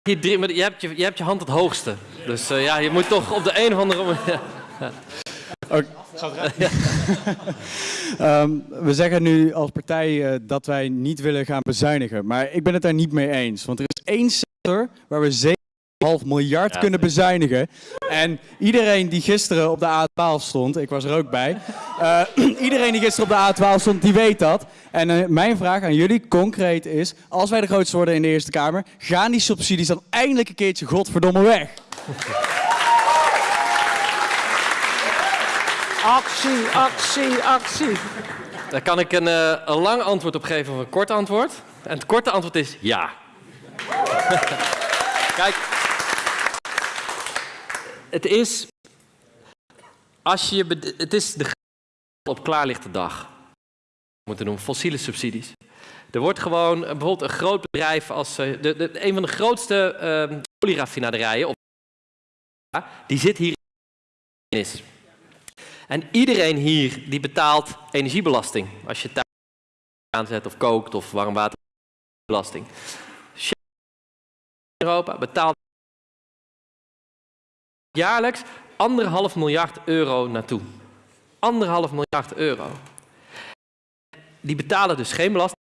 Hier je, hebt je, je hebt je hand het hoogste. Dus uh, ja, je moet toch op de een of andere manier... Okay. um, we zeggen nu als partij uh, dat wij niet willen gaan bezuinigen. Maar ik ben het daar niet mee eens. Want er is één sector waar we 7,5 miljard ja, kunnen bezuinigen. En iedereen die gisteren op de A12 stond, ik was er ook bij. Uh, iedereen die gisteren op de A12 stond, die weet dat. En uh, mijn vraag aan jullie concreet is, als wij de grootste worden in de Eerste Kamer, gaan die subsidies dan eindelijk een keertje godverdomme weg? Actie, actie, actie. Daar kan ik een, uh, een lang antwoord op geven of een kort antwoord. En het korte antwoord is ja. Kijk, het is, als je, het is de op klaarlichte dag. Moeten noemen fossiele subsidies. Er wordt gewoon bijvoorbeeld een groot bedrijf als uh, de, de, een van de grootste uh, olieraffinaderijen, die zit hier in is. En iedereen hier die betaalt energiebelasting. Als je thuis aanzet of kookt of warmwaterbelasting. Europa betaalt jaarlijks anderhalf miljard euro naartoe. Anderhalf miljard euro. Die betalen dus geen belasting.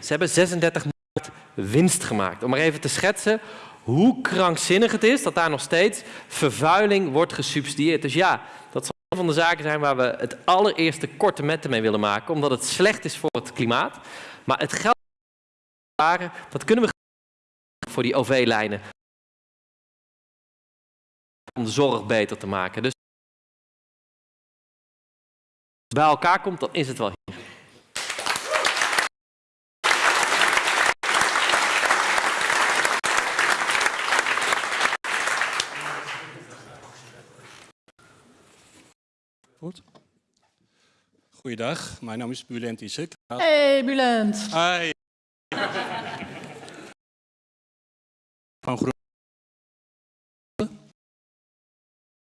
Ze hebben 36 miljard winst gemaakt. Om maar even te schetsen hoe krankzinnig het is dat daar nog steeds vervuiling wordt gesubsidieerd. Dus ja, dat zal van de zaken zijn waar we het allereerste korte metten mee willen maken, omdat het slecht is voor het klimaat. Maar het geld dat kunnen we voor die OV-lijnen om de zorg beter te maken. Dus als het bij elkaar komt, dan is het wel hier. Goed. Goeiedag, mijn naam is Bulent Isek. Hey Bulent. Hi. Van Groen.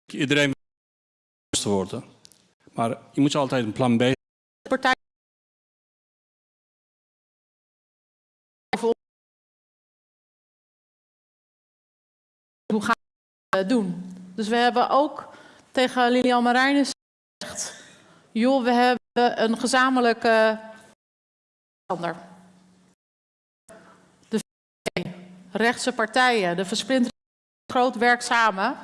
Iedereen wil te worden. Maar je moet altijd een plan B. Partij. Hoe gaan we het doen? Dus we hebben ook tegen Lilian Marijnis joh, we hebben een gezamenlijke ander. De rechtse partijen, de versplinterde groot werk samen.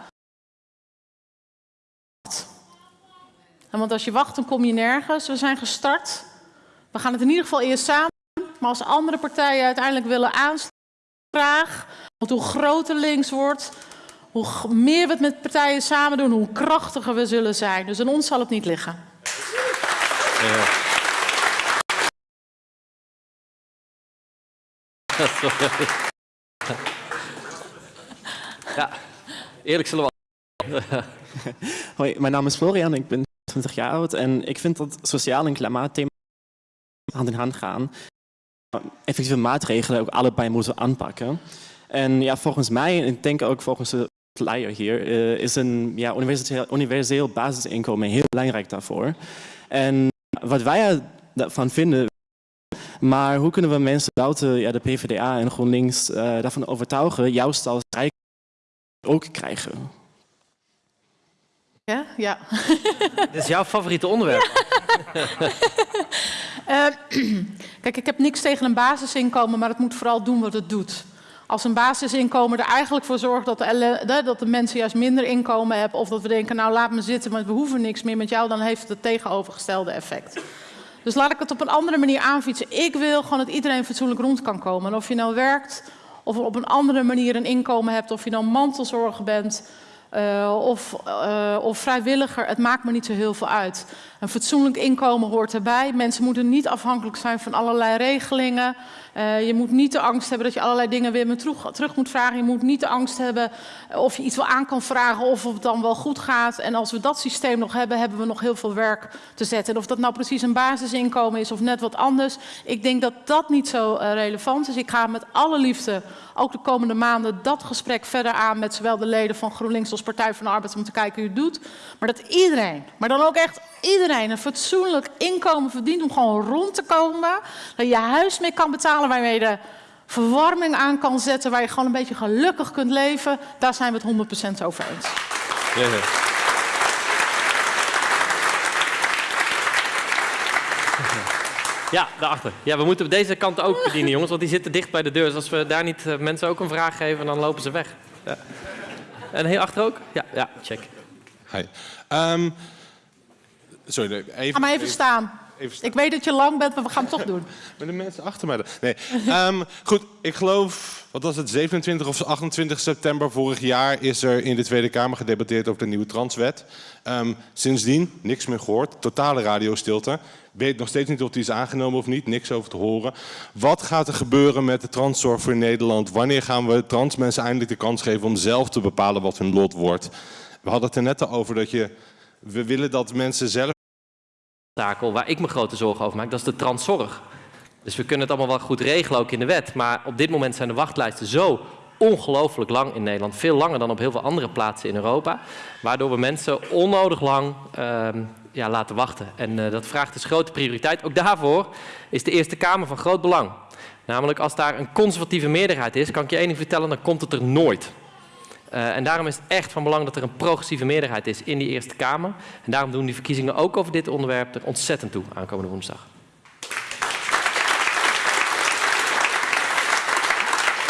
En want als je wacht, dan kom je nergens. We zijn gestart. We gaan het in ieder geval eerst samen. Maar als andere partijen uiteindelijk willen aanstaan, want hoe groter links wordt, hoe meer we het met partijen samen doen, hoe krachtiger we zullen zijn. Dus aan ons zal het niet liggen. Ja, eerlijk zullen we. Hoi, mijn naam is Florian, ik ben 20 jaar oud en ik vind dat sociaal en klimaatthema hand in hand gaan. Effectieve maatregelen ook allebei moeten aanpakken. En ja, volgens mij, en ik denk ook volgens de leier hier, eh, is een ja, universeel basisinkomen heel belangrijk daarvoor. En wat wij ervan vinden, maar hoe kunnen we mensen buiten ja, de PvdA en GroenLinks uh, daarvan overtuigen, juist als rijk ook krijgen? Ja, ja. Dit is jouw favoriete onderwerp. uh, kijk, ik heb niks tegen een basisinkomen, maar het moet vooral doen wat het doet. Als een basisinkomen er eigenlijk voor zorgt dat de, dat de mensen juist minder inkomen hebben... of dat we denken, nou laat me zitten, want we hoeven niks meer met jou... dan heeft het het tegenovergestelde effect. Dus laat ik het op een andere manier aanfietsen. Ik wil gewoon dat iedereen fatsoenlijk rond kan komen. En of je nou werkt, of op een andere manier een inkomen hebt... of je nou mantelzorger bent... Uh, of, uh, of, vrijwilliger, het maakt me niet zo heel veel uit. Een fatsoenlijk inkomen hoort erbij. Mensen moeten niet afhankelijk zijn van allerlei regelingen. Uh, je moet niet de angst hebben dat je allerlei dingen weer terug, terug, moet vragen. Je moet niet de angst hebben of je iets wel aan kan vragen of het dan wel goed gaat. En als we dat systeem nog hebben, hebben we nog heel veel werk te zetten. En of dat nou precies een basisinkomen is of net wat anders. Ik denk dat dat niet zo relevant is. Ik ga met alle liefde ook de komende maanden dat gesprek verder aan met zowel de leden van GroenLinks als Partij van de Arbeid om te kijken hoe het doet. Maar dat iedereen, maar dan ook echt iedereen een fatsoenlijk inkomen verdient om gewoon rond te komen. Dat je huis mee kan betalen, waarmee je de verwarming aan kan zetten, waar je gewoon een beetje gelukkig kunt leven. Daar zijn we het 100% over eens. Ja, ja. Ja, daarachter. Ja, we moeten deze kant ook bedienen, jongens, want die zitten dicht bij de deur. Dus als we daar niet uh, mensen ook een vraag geven, dan lopen ze weg. Ja. En heel achter ook? Ja, ja check. Hi. Um, sorry, even... Ga maar even, even staan. Even staan. Ik weet dat je lang bent, maar we gaan het toch doen. Met de mensen achter mij. Nee. um, goed, ik geloof, wat was het, 27 of 28 september vorig jaar is er in de Tweede Kamer gedebatteerd over de nieuwe transwet. Um, sindsdien niks meer gehoord, totale radiostilte. Weet nog steeds niet of die is aangenomen of niet, niks over te horen. Wat gaat er gebeuren met de transzorg voor Nederland? Wanneer gaan we trans mensen eindelijk de kans geven om zelf te bepalen wat hun lot wordt? We hadden het er net al over dat je, we willen dat mensen zelf takel waar ik me grote zorgen over maak, dat is de transzorg. Dus we kunnen het allemaal wel goed regelen, ook in de wet. Maar op dit moment zijn de wachtlijsten zo ongelooflijk lang in Nederland. Veel langer dan op heel veel andere plaatsen in Europa. Waardoor we mensen onnodig lang uh, ja, laten wachten. En uh, dat vraagt dus grote prioriteit. Ook daarvoor is de Eerste Kamer van groot belang. Namelijk als daar een conservatieve meerderheid is, kan ik je één ding vertellen, dan komt het er nooit. Uh, en daarom is het echt van belang dat er een progressieve meerderheid is in die Eerste Kamer. En daarom doen die verkiezingen ook over dit onderwerp er ontzettend toe aankomende woensdag.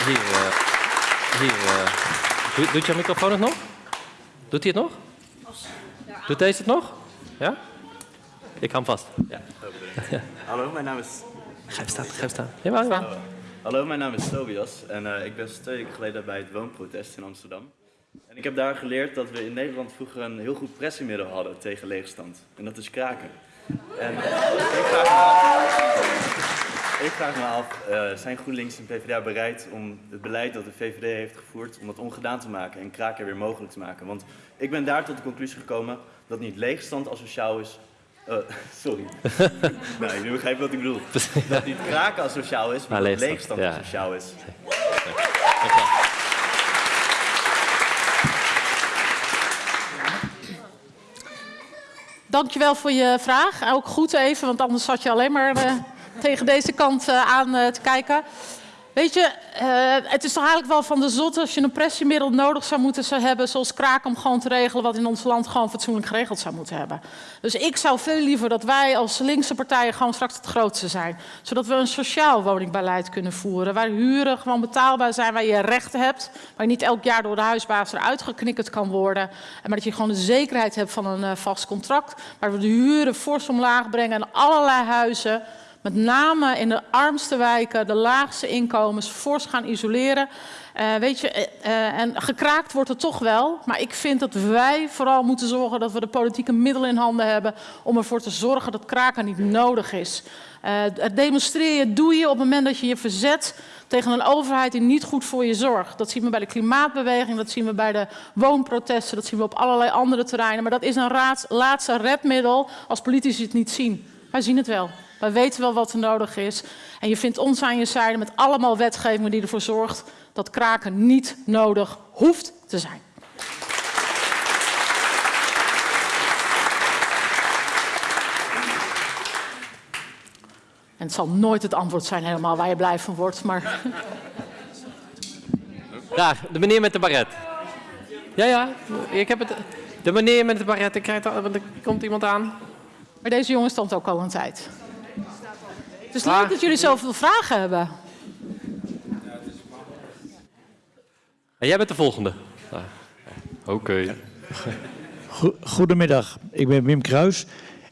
Hier, uh, hier uh, doet, doet jouw microfoon het nog? Doet hij het nog? Doet deze het nog? Ja? Ik hou hem vast. Ja. Hallo, mijn naam is... Ga even staan, ga even staan. Ja, ja. Hallo, mijn naam is Tobias en uh, ik ben twee weken geleden bij het woonprotest in Amsterdam. En ik heb daar geleerd dat we in Nederland vroeger een heel goed pressiemiddel hadden tegen leegstand. En dat is kraken. En ik vraag me af, ik vraag me af uh, zijn GroenLinks en PvdA bereid om het beleid dat de VVD heeft gevoerd, om dat ongedaan te maken en kraken weer mogelijk te maken? Want ik ben daar tot de conclusie gekomen dat niet leegstand asociaal is, Uh, sorry. nee, nu begrijp je wat ik bedoel. Dat niet kraken asociaal is, maar, maar dat leegstand ja. asociaal is. Dankjewel voor je vraag. Ook goed even, want anders zat je alleen maar uh, tegen deze kant uh, aan uh, te kijken. Weet je, uh, het is toch eigenlijk wel van de zot als je een pressiemiddel nodig zou moeten hebben, zoals kraak, om gewoon te regelen wat in ons land gewoon fatsoenlijk geregeld zou moeten hebben. Dus ik zou veel liever dat wij als linkse partijen gewoon straks het grootste zijn. Zodat we een sociaal woningbeleid kunnen voeren, waar huren gewoon betaalbaar zijn, waar je rechten hebt, waar je niet elk jaar door de huisbaas eruit geknikkerd kan worden. Maar dat je gewoon de zekerheid hebt van een uh, vast contract, waar we de huren fors omlaag brengen en allerlei huizen met name in de armste wijken, de laagste inkomens, fors gaan isoleren. Uh, weet je, uh, en gekraakt wordt het toch wel. Maar ik vind dat wij vooral moeten zorgen dat we de politieke middelen in handen hebben om ervoor te zorgen dat kraken niet nodig is. Het demonstreren doe je op het moment dat je je verzet tegen een overheid die niet goed voor je zorgt. Dat zien we bij de klimaatbeweging, dat zien we bij de woonprotesten, dat zien we op allerlei andere terreinen. Maar dat is een laatste redmiddel als politici het niet zien. Wij zien het wel. Wij weten wel wat er nodig is. En je vindt ons aan je zijde met allemaal wetgevingen die ervoor zorgt dat kraken niet nodig hoeft te zijn. En het zal nooit het antwoord zijn helemaal waar je blij van wordt, maar... Daar, de meneer met de baret. Ja, ja, ik heb het... De meneer met de baret, ik krijg er komt iemand aan. Maar deze jongen stond ook al een tijd. Het is leuk dat jullie zoveel vragen hebben. En jij bent de volgende. Ah, Oké. Okay. Goedemiddag, ik ben Wim Kruis.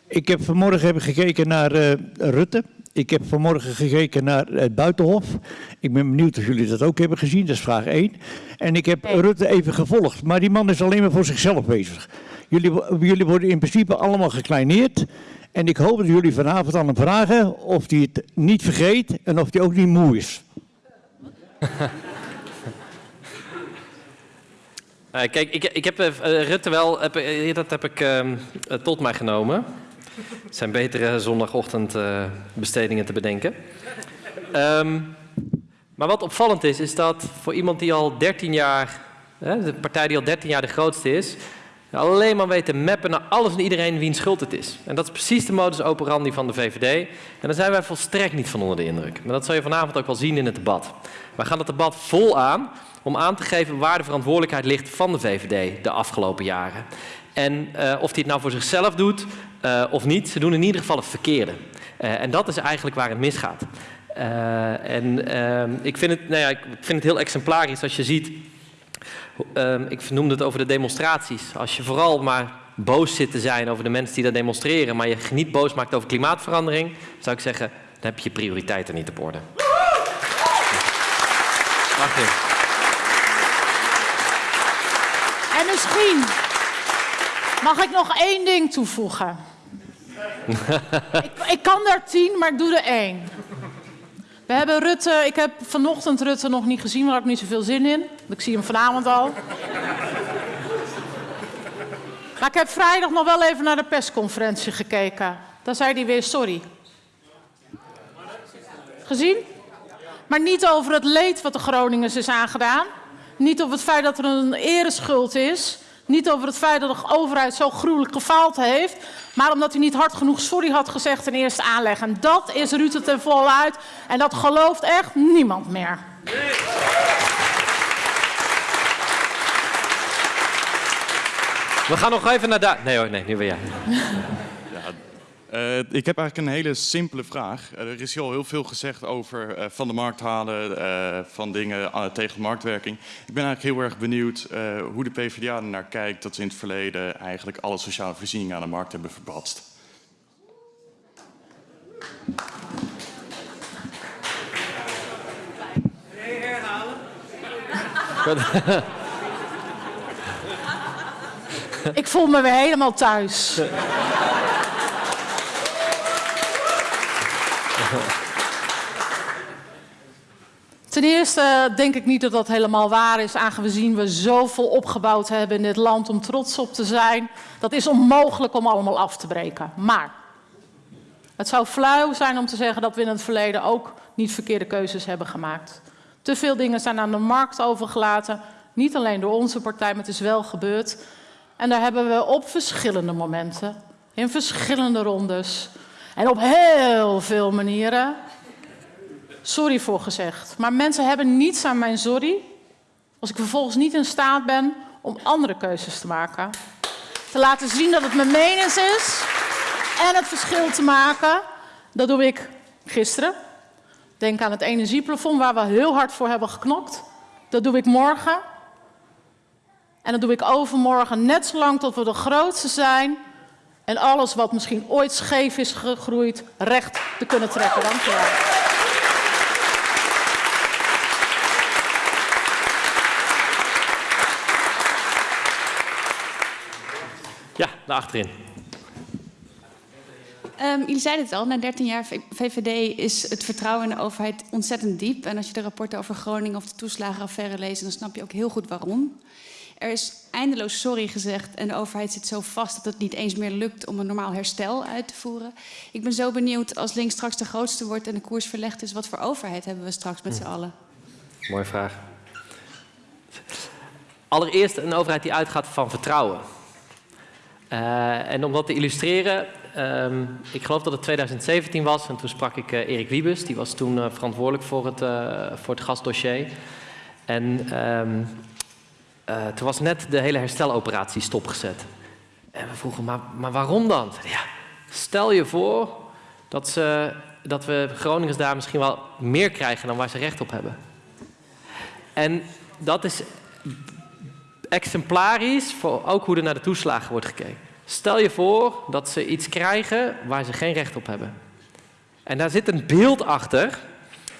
Ik heb vanmorgen even gekeken naar uh, Rutte. Ik heb vanmorgen gekeken naar het Buitenhof. Ik ben benieuwd of jullie dat ook hebben gezien, dat is vraag 1. En ik heb Rutte even gevolgd, maar die man is alleen maar voor zichzelf bezig. Jullie, jullie worden in principe allemaal gekleineerd. En ik hoop dat jullie vanavond aan hem vragen of hij het niet vergeet en of hij ook niet moe is. Uh, kijk, ik, ik heb uh, Rutte wel, heb, dat heb ik ehm, tot mij genomen. Het zijn betere zondagochtendbestedingen te bedenken. Um, maar wat opvallend is, is dat voor iemand die al 13 jaar, de partij die al 13 jaar de grootste is, alleen maar weet te mappen naar alles en iedereen wiens schuld het is. En dat is precies de modus operandi van de VVD. En daar zijn wij volstrekt niet van onder de indruk. Maar dat zal je vanavond ook wel zien in het debat. Wij gaan het debat vol aan om aan te geven waar de verantwoordelijkheid ligt van de VVD de afgelopen jaren. En uh, of hij het nou voor zichzelf doet uh, of niet, ze doen in ieder geval het verkeerde. Uh, en dat is eigenlijk waar het misgaat. en ehm, ik, vind het, nou ja, ik vind het heel exemplarisch als je ziet, ehm, ik noemde het over de demonstraties. Als je vooral maar boos zit te zijn over de mensen die daar demonstreren, maar je niet boos maakt over klimaatverandering, zou ik zeggen, dan heb je prioriteiten niet op orde. Martin. En misschien mag ik nog één ding toevoegen. ik, ik, kan daar tien, maar ik doe er één. We hebben Rutte, ik heb vanochtend Rutte nog niet gezien, maar ik niet zoveel zin in. Ik zie hem vanavond al. Maar ik heb vrijdag nog wel even naar de persconferentie gekeken. Daar zei hij weer sorry. Gezien? Maar niet over het leed wat de Groningers is aangedaan. Niet over het feit dat er een ereschuld is. Niet over het feit dat de overheid zo gruwelijk gefaald heeft. Maar omdat hij niet hard genoeg sorry had gezegd in eerste aanleg. En dat is Rutte ten volle uit. En dat gelooft echt niemand meer. We gaan nog even naar daar. Nee hoor, nee, nu ben jij. Uh, ik heb eigenlijk een hele simpele vraag. Uh, er is al heel veel gezegd over uh, van de markt halen, van dingen tegen marktwerking. Ik ben eigenlijk heel erg benieuwd hoe de PvdA er naar kijkt dat ze in het verleden eigenlijk alle sociale voorzieningen aan de markt hebben verbatst. Ik voel me weer helemaal thuis. Ten eerste denk ik niet dat dat helemaal waar is, aangezien we zoveel opgebouwd hebben in dit land om trots op te zijn. Dat is onmogelijk om allemaal af te breken. Maar het zou flauw zijn om te zeggen dat we in het verleden ook niet verkeerde keuzes hebben gemaakt. Te veel dingen zijn aan de markt overgelaten, niet alleen door onze partij, maar het is wel gebeurd. En daar hebben we op verschillende momenten, in verschillende rondes en op heel veel manieren sorry voor gezegd. Maar mensen hebben niets aan mijn sorry als ik vervolgens niet in staat ben om andere keuzes te maken. Te laten zien dat het mijn menens is en het verschil te maken. Dat doe ik gisteren. Denk aan het energieplafond waar we heel hard voor hebben geknokt. Dat doe ik morgen. En dat doe ik overmorgen net zolang tot we de grootste zijn En alles wat misschien ooit scheef is gegroeid, recht te kunnen trekken. Dank u wel. Ja, naar achterin. Um, jullie zeiden het al, na 13 jaar VVD is het vertrouwen in de overheid ontzettend diep. En als je de rapporten over Groningen of de toeslagenaffaire leest, dan snap je ook heel goed waarom. Er is eindeloos sorry gezegd en de overheid zit zo vast dat het niet eens meer lukt om een normaal herstel uit te voeren. Ik ben zo benieuwd als links straks de grootste wordt en de koers verlegd is, wat voor overheid hebben we straks met z'n Hm. allen? Mooie vraag. Allereerst een overheid die uitgaat van vertrouwen. Uh, en om dat te illustreren, um, ik geloof dat het 2017 was en toen sprak ik uh, Erik Wiebes, die was toen uh, verantwoordelijk voor het, voor het gasdossier. En um, toen was net de hele hersteloperatie stopgezet. En we vroegen, maar, maar waarom dan? Ja, stel je voor dat, ze, dat we Groningers daar misschien wel meer krijgen dan waar ze recht op hebben. En dat is exemplarisch voor ook hoe er naar de toeslagen wordt gekeken. Stel je voor dat ze iets krijgen waar ze geen recht op hebben. En daar zit een beeld achter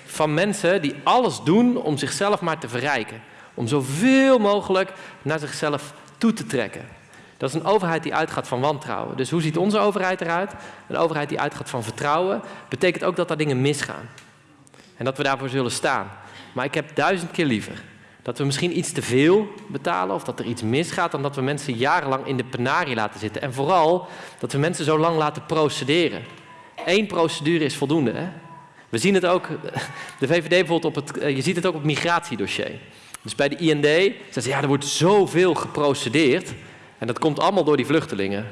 van mensen die alles doen om zichzelf maar te verrijken. Om zoveel mogelijk naar zichzelf toe te trekken. Dat is een overheid die uitgaat van wantrouwen. Dus hoe ziet onze overheid eruit? Een overheid die uitgaat van vertrouwen. Betekent ook dat daar dingen misgaan. En dat we daarvoor zullen staan. Maar ik heb duizend keer liever dat we misschien iets te veel betalen of dat er iets misgaat dan dat we mensen jarenlang in de penarie laten zitten. En vooral dat we mensen zo lang laten procederen. Eén procedure is voldoende. Hè? We zien het ook, de VVD bijvoorbeeld, op het, je ziet het ook op het migratiedossier. Dus bij de IND zeggen ze, ja, er wordt zoveel geprocedeerd. En dat komt allemaal door die vluchtelingen.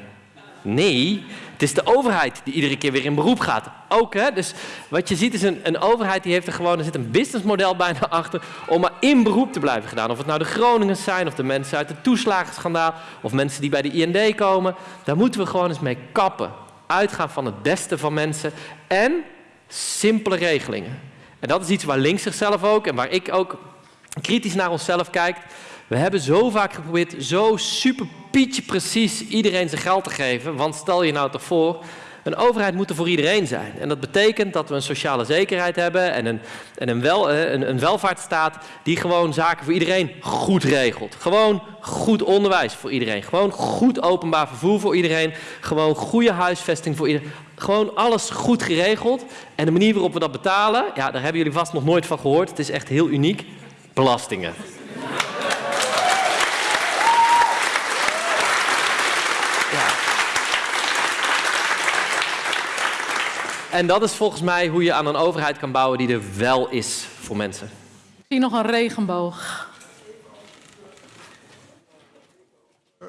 Nee, het is de overheid die iedere keer weer in beroep gaat. Ook, hè? Dus wat je ziet is een, een overheid die heeft er gewoon, er zit een businessmodel bijna achter om maar in beroep te blijven gedaan. Of het nou de Groningers zijn, of de mensen uit het toeslagenschandaal, of mensen die bij de IND komen. Daar moeten we gewoon eens mee kappen. Uitgaan van het beste van mensen en simpele regelingen. En dat is iets waar links zichzelf ook en waar ik ook kritisch naar onszelf kijk. We hebben zo vaak geprobeerd zo super pietje precies iedereen zijn geld te geven. Want stel je nou toch voor, een overheid moet er voor iedereen zijn. En dat betekent dat we een sociale zekerheid hebben en een, en een, wel, een, een welvaartsstaat die gewoon zaken voor iedereen goed regelt. Gewoon goed onderwijs voor iedereen. Gewoon goed openbaar vervoer voor iedereen. Gewoon goede huisvesting voor iedereen. Gewoon alles goed geregeld. En de manier waarop we dat betalen, ja, daar hebben jullie vast nog nooit van gehoord. Het is echt heel uniek. Belastingen. En dat is volgens mij hoe je aan een overheid kan bouwen die er wel is voor mensen. Ik zie nog een regenboog.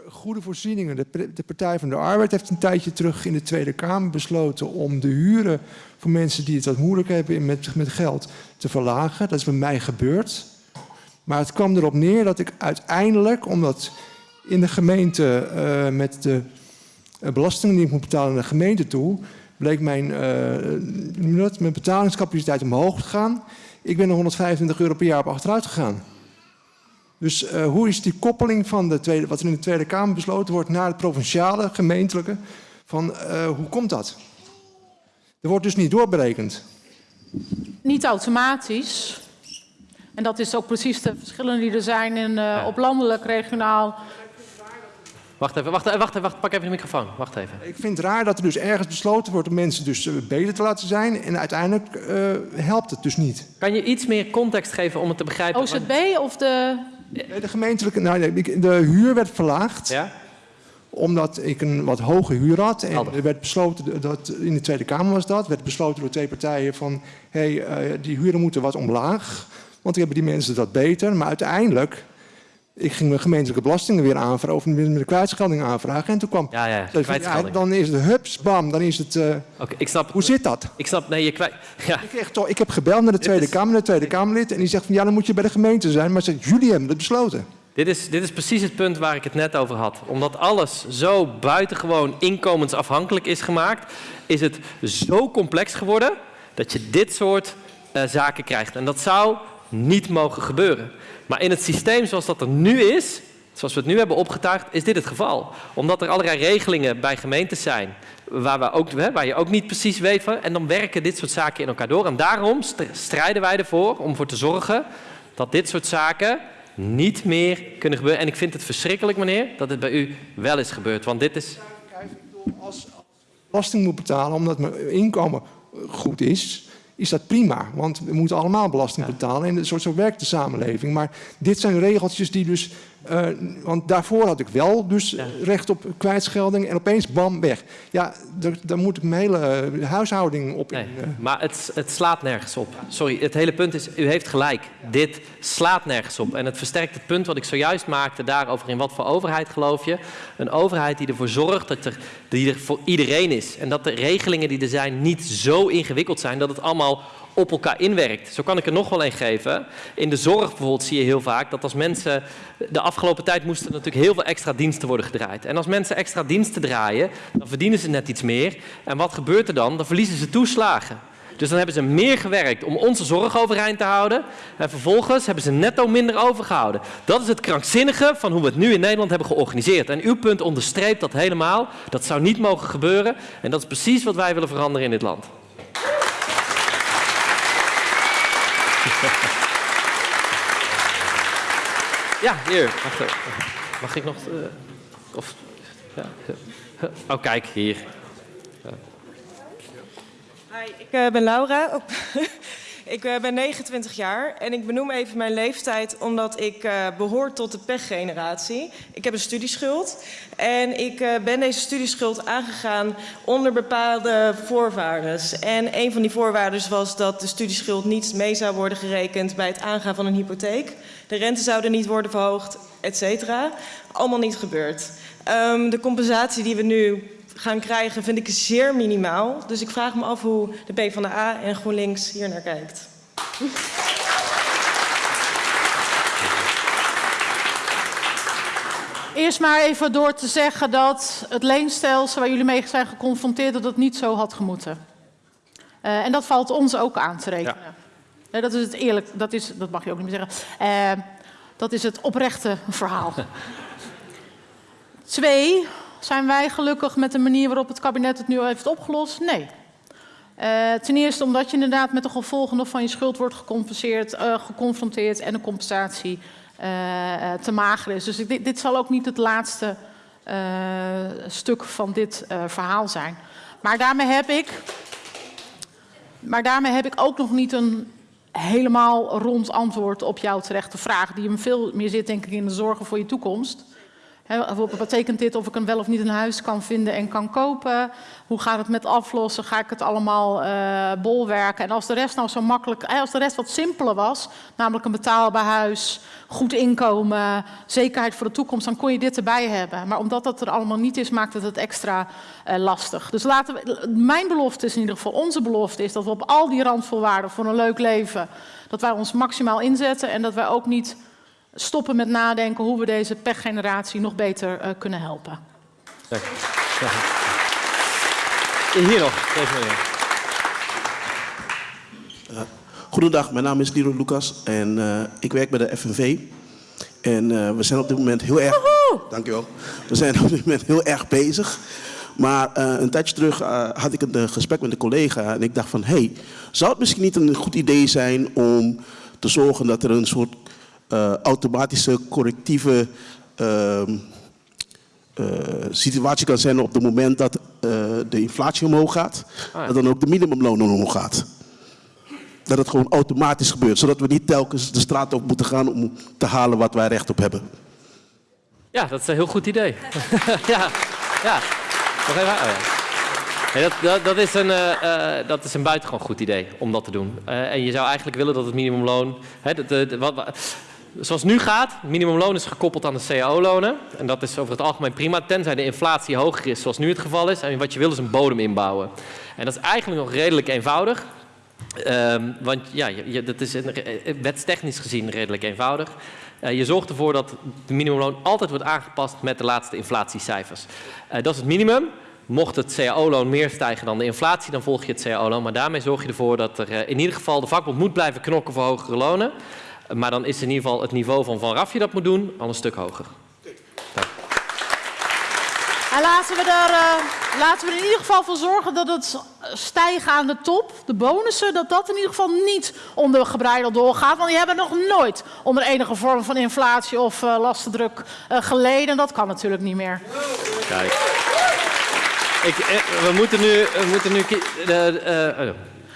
Goede voorzieningen. De, de, Partij van de Arbeid heeft een tijdje terug in de Tweede Kamer besloten om de huren voor mensen die het wat moeilijk hebben met, met geld te verlagen. Dat is bij mij gebeurd. Maar het kwam erop neer dat ik uiteindelijk, omdat in de gemeente uh, met de belastingen die ik moet betalen naar de gemeente toe, bleek mijn, uh, mijn betalingscapaciteit omhoog te gaan. Ik ben er 125 euro per jaar op achteruit gegaan. Dus hoe is die koppeling van de tweede, wat er in de Tweede Kamer besloten wordt naar het provinciale, gemeentelijke, van hoe komt dat? Er wordt dus niet doorberekend. Niet automatisch. En dat is ook precies de verschillen die er zijn in, uh, op landelijk, regionaal Wacht even, wacht, wacht, wacht, pak even de microfoon. Wacht even. Ik vind het raar dat er dus ergens besloten wordt om mensen dus uh, beter te laten zijn. En uiteindelijk uh, helpt het dus niet. Kan je iets meer context geven om het te begrijpen? OZB of de... De gemeentelijke, nou, de huur werd verlaagd. Ja? Omdat ik een wat hoge huur had. En er werd besloten, dat, in de Tweede Kamer was dat, werd besloten door twee partijen van... hé, hey, uh, die huren moeten wat omlaag, want dan hebben die mensen dat beter. Maar uiteindelijk ik ging mijn gemeentelijke belastingen weer aanvragen, of met de kwijtschelding aanvragen. En toen kwam. Ja, ja, ja dan is het hups, bam, dan is het. Uh, okay, ik snap. Hoe zit dat? Ik snap, nee, je kwijt. Ja. Ik, echt, ik heb gebeld naar de Tweede is... Kamer, naar de Tweede Kamerlid. En die zegt van ja, dan moet je bij de gemeente zijn. Maar zegt, jullie hebben het besloten. Dit is, dit is precies het punt waar ik het net over had. Omdat alles zo buitengewoon inkomensafhankelijk is gemaakt, is het zo complex geworden dat je dit soort uh, zaken krijgt. En dat zou niet mogen gebeuren. Maar in het systeem zoals dat er nu is, zoals we het nu hebben opgetuigd, is dit het geval. Omdat er allerlei regelingen bij gemeentes zijn waar, we ook, waar je ook niet precies weet van. En dan werken dit soort zaken in elkaar door. En daarom st- strijden wij ervoor om voor te zorgen dat dit soort zaken niet meer kunnen gebeuren. En ik vind het verschrikkelijk, meneer, dat het bij u wel is gebeurd. Want dit is... belasting moet betalen omdat mijn inkomen goed is, is dat prima. Want we moeten allemaal belasting betalen en zo, zo werkt de samenleving. Maar dit zijn regeltjes die dus... eh, want daarvoor had ik wel dus recht op kwijtschelding en opeens bam, weg. Ja, daar, moet ik mijn hele eh, huishouding op in. eh. Maar het, het slaat nergens op. Sorry, het hele punt is, u heeft gelijk. Dit slaat nergens op. En het versterkt het punt wat ik zojuist maakte daarover in wat voor overheid geloof je. Een overheid die ervoor zorgt dat er, die er voor iedereen is. En dat de regelingen die er zijn niet zo ingewikkeld zijn dat het allemaal op elkaar inwerkt. Zo kan ik er nog wel een geven. In de zorg bijvoorbeeld zie je heel vaak dat als mensen... De afgelopen tijd moesten natuurlijk heel veel extra diensten worden gedraaid. En als mensen extra diensten draaien, dan verdienen ze net iets meer. En wat gebeurt er dan? Dan verliezen ze toeslagen. Dus dan hebben ze meer gewerkt om onze zorg overeind te houden. En vervolgens hebben ze netto minder overgehouden. Dat is het krankzinnige van hoe we het nu in Nederland hebben georganiseerd. En uw punt onderstreept dat helemaal. Dat zou niet mogen gebeuren. En dat is precies wat wij willen veranderen in dit land. Ja, hier. Wacht even. Mag ik nog... eh, of, ja. Oh, kijk, hier. Hi, ik eh, ben Laura. Oh. ik eh, ben 29 jaar en ik benoem even mijn leeftijd omdat ik eh, behoor tot de pechgeneratie. Ik heb een studieschuld en ik eh, ben deze studieschuld aangegaan onder bepaalde voorwaarden. En een van die voorwaarden was dat de studieschuld niet mee zou worden gerekend bij het aangaan van een hypotheek. De rente zouden niet worden verhoogd, et cetera. Allemaal niet gebeurd. Ehm, de compensatie die we nu gaan krijgen vind ik zeer minimaal. Dus ik vraag me af hoe de PvdA en GroenLinks hier naar kijkt. Eerst maar even door te zeggen dat het leenstelsel waar jullie mee zijn geconfronteerd, dat het niet zo had gemoeten. Eh, en dat valt ons ook aan te rekenen. Eh, dat is het eerlijk, dat, is, dat mag je ook niet meer zeggen. Eh, dat is het oprechte verhaal. Twee, zijn wij gelukkig met de manier waarop het kabinet het nu heeft opgelost? Nee. Eh, ten eerste omdat je inderdaad met de gevolgen nog van je schuld wordt gecompenseerd, eh, geconfronteerd en de compensatie eh, te mager is. Dus dit, dit zal ook niet het laatste stuk van dit verhaal zijn. Maar daarmee heb ik, maar daarmee heb ik ook nog niet een helemaal rond antwoord op jouw terechte vraag, die hem veel meer zit denk ik in de zorgen voor je toekomst. Wat betekent dit of ik een wel of niet een huis kan vinden en kan kopen? Hoe gaat het met aflossen? Ga ik het allemaal eh, bolwerken? En als de rest nou zo makkelijk, eh, als de rest wat simpeler was, namelijk een betaalbaar huis, goed inkomen, zekerheid voor de toekomst, dan kon je dit erbij hebben. Maar omdat dat er allemaal niet is, maakt het het extra eh, lastig. Dus laten mijn belofte is in ieder geval, onze belofte is dat we op al die randvoorwaarden voor een leuk leven, dat wij ons maximaal inzetten en dat wij ook niet stoppen met nadenken hoe we deze pechgeneratie nog beter eh, kunnen helpen. Dank u. Dank u. Hier nog, deze meneer. Uh, goedendag, mijn naam is Liro Lucas en uh, ik werk bij de FNV. En uh, we zijn op dit moment heel erg... Dankjewel. We zijn op dit moment heel erg bezig. Maar een tijdje terug had ik een gesprek met een collega en ik dacht van... hé, hey, zou het misschien niet een goed idee zijn om te zorgen dat er een soort automatische correctieve... Uh, situatie kan zijn op het moment dat uh, de inflatie omhoog gaat, ah, ja. dat dan ook de minimumloon omhoog gaat. Dat het gewoon automatisch gebeurt, zodat we niet telkens de straat op moeten gaan om te halen wat wij recht op hebben. Ja, dat is een heel goed idee. ja, ja. Nog even. Oh, ja. Nee, dat, dat, dat, is een, uh, dat is een buitengewoon goed idee om dat te doen. Uh, en je zou eigenlijk willen dat het minimumloon. Hè, de, de, wat, Zoals het nu gaat, minimumloon is gekoppeld aan de cao-lonen. En dat is over het algemeen prima, tenzij de inflatie hoger is, zoals nu het geval is. En wat je wil is een bodem inbouwen. En dat is eigenlijk nog redelijk eenvoudig. Um, want ja, dat is een, wetstechnisch gezien redelijk eenvoudig. Uh, je zorgt ervoor dat de minimumloon altijd wordt aangepast met de laatste inflatiecijfers. Uh, dat is het minimum. Mocht het cao-loon meer stijgen dan de inflatie, dan volg je het cao-loon. Maar daarmee zorg je ervoor dat er in ieder geval de vakbond moet blijven knokken voor hogere lonen. Maar dan is in ieder geval het niveau van Van Rafje dat moet doen al een stuk hoger. En laten we, er, eh, laten we er in ieder geval voor zorgen dat het stijgen aan de top, de bonussen, dat dat in ieder geval niet onder gebreideld doorgaat. Want die hebben nog nooit onder enige vorm van inflatie of uh, lastendruk uh, geleden. Dat kan natuurlijk niet meer. Kijk. Ik, we moeten nu... We moeten nu uh,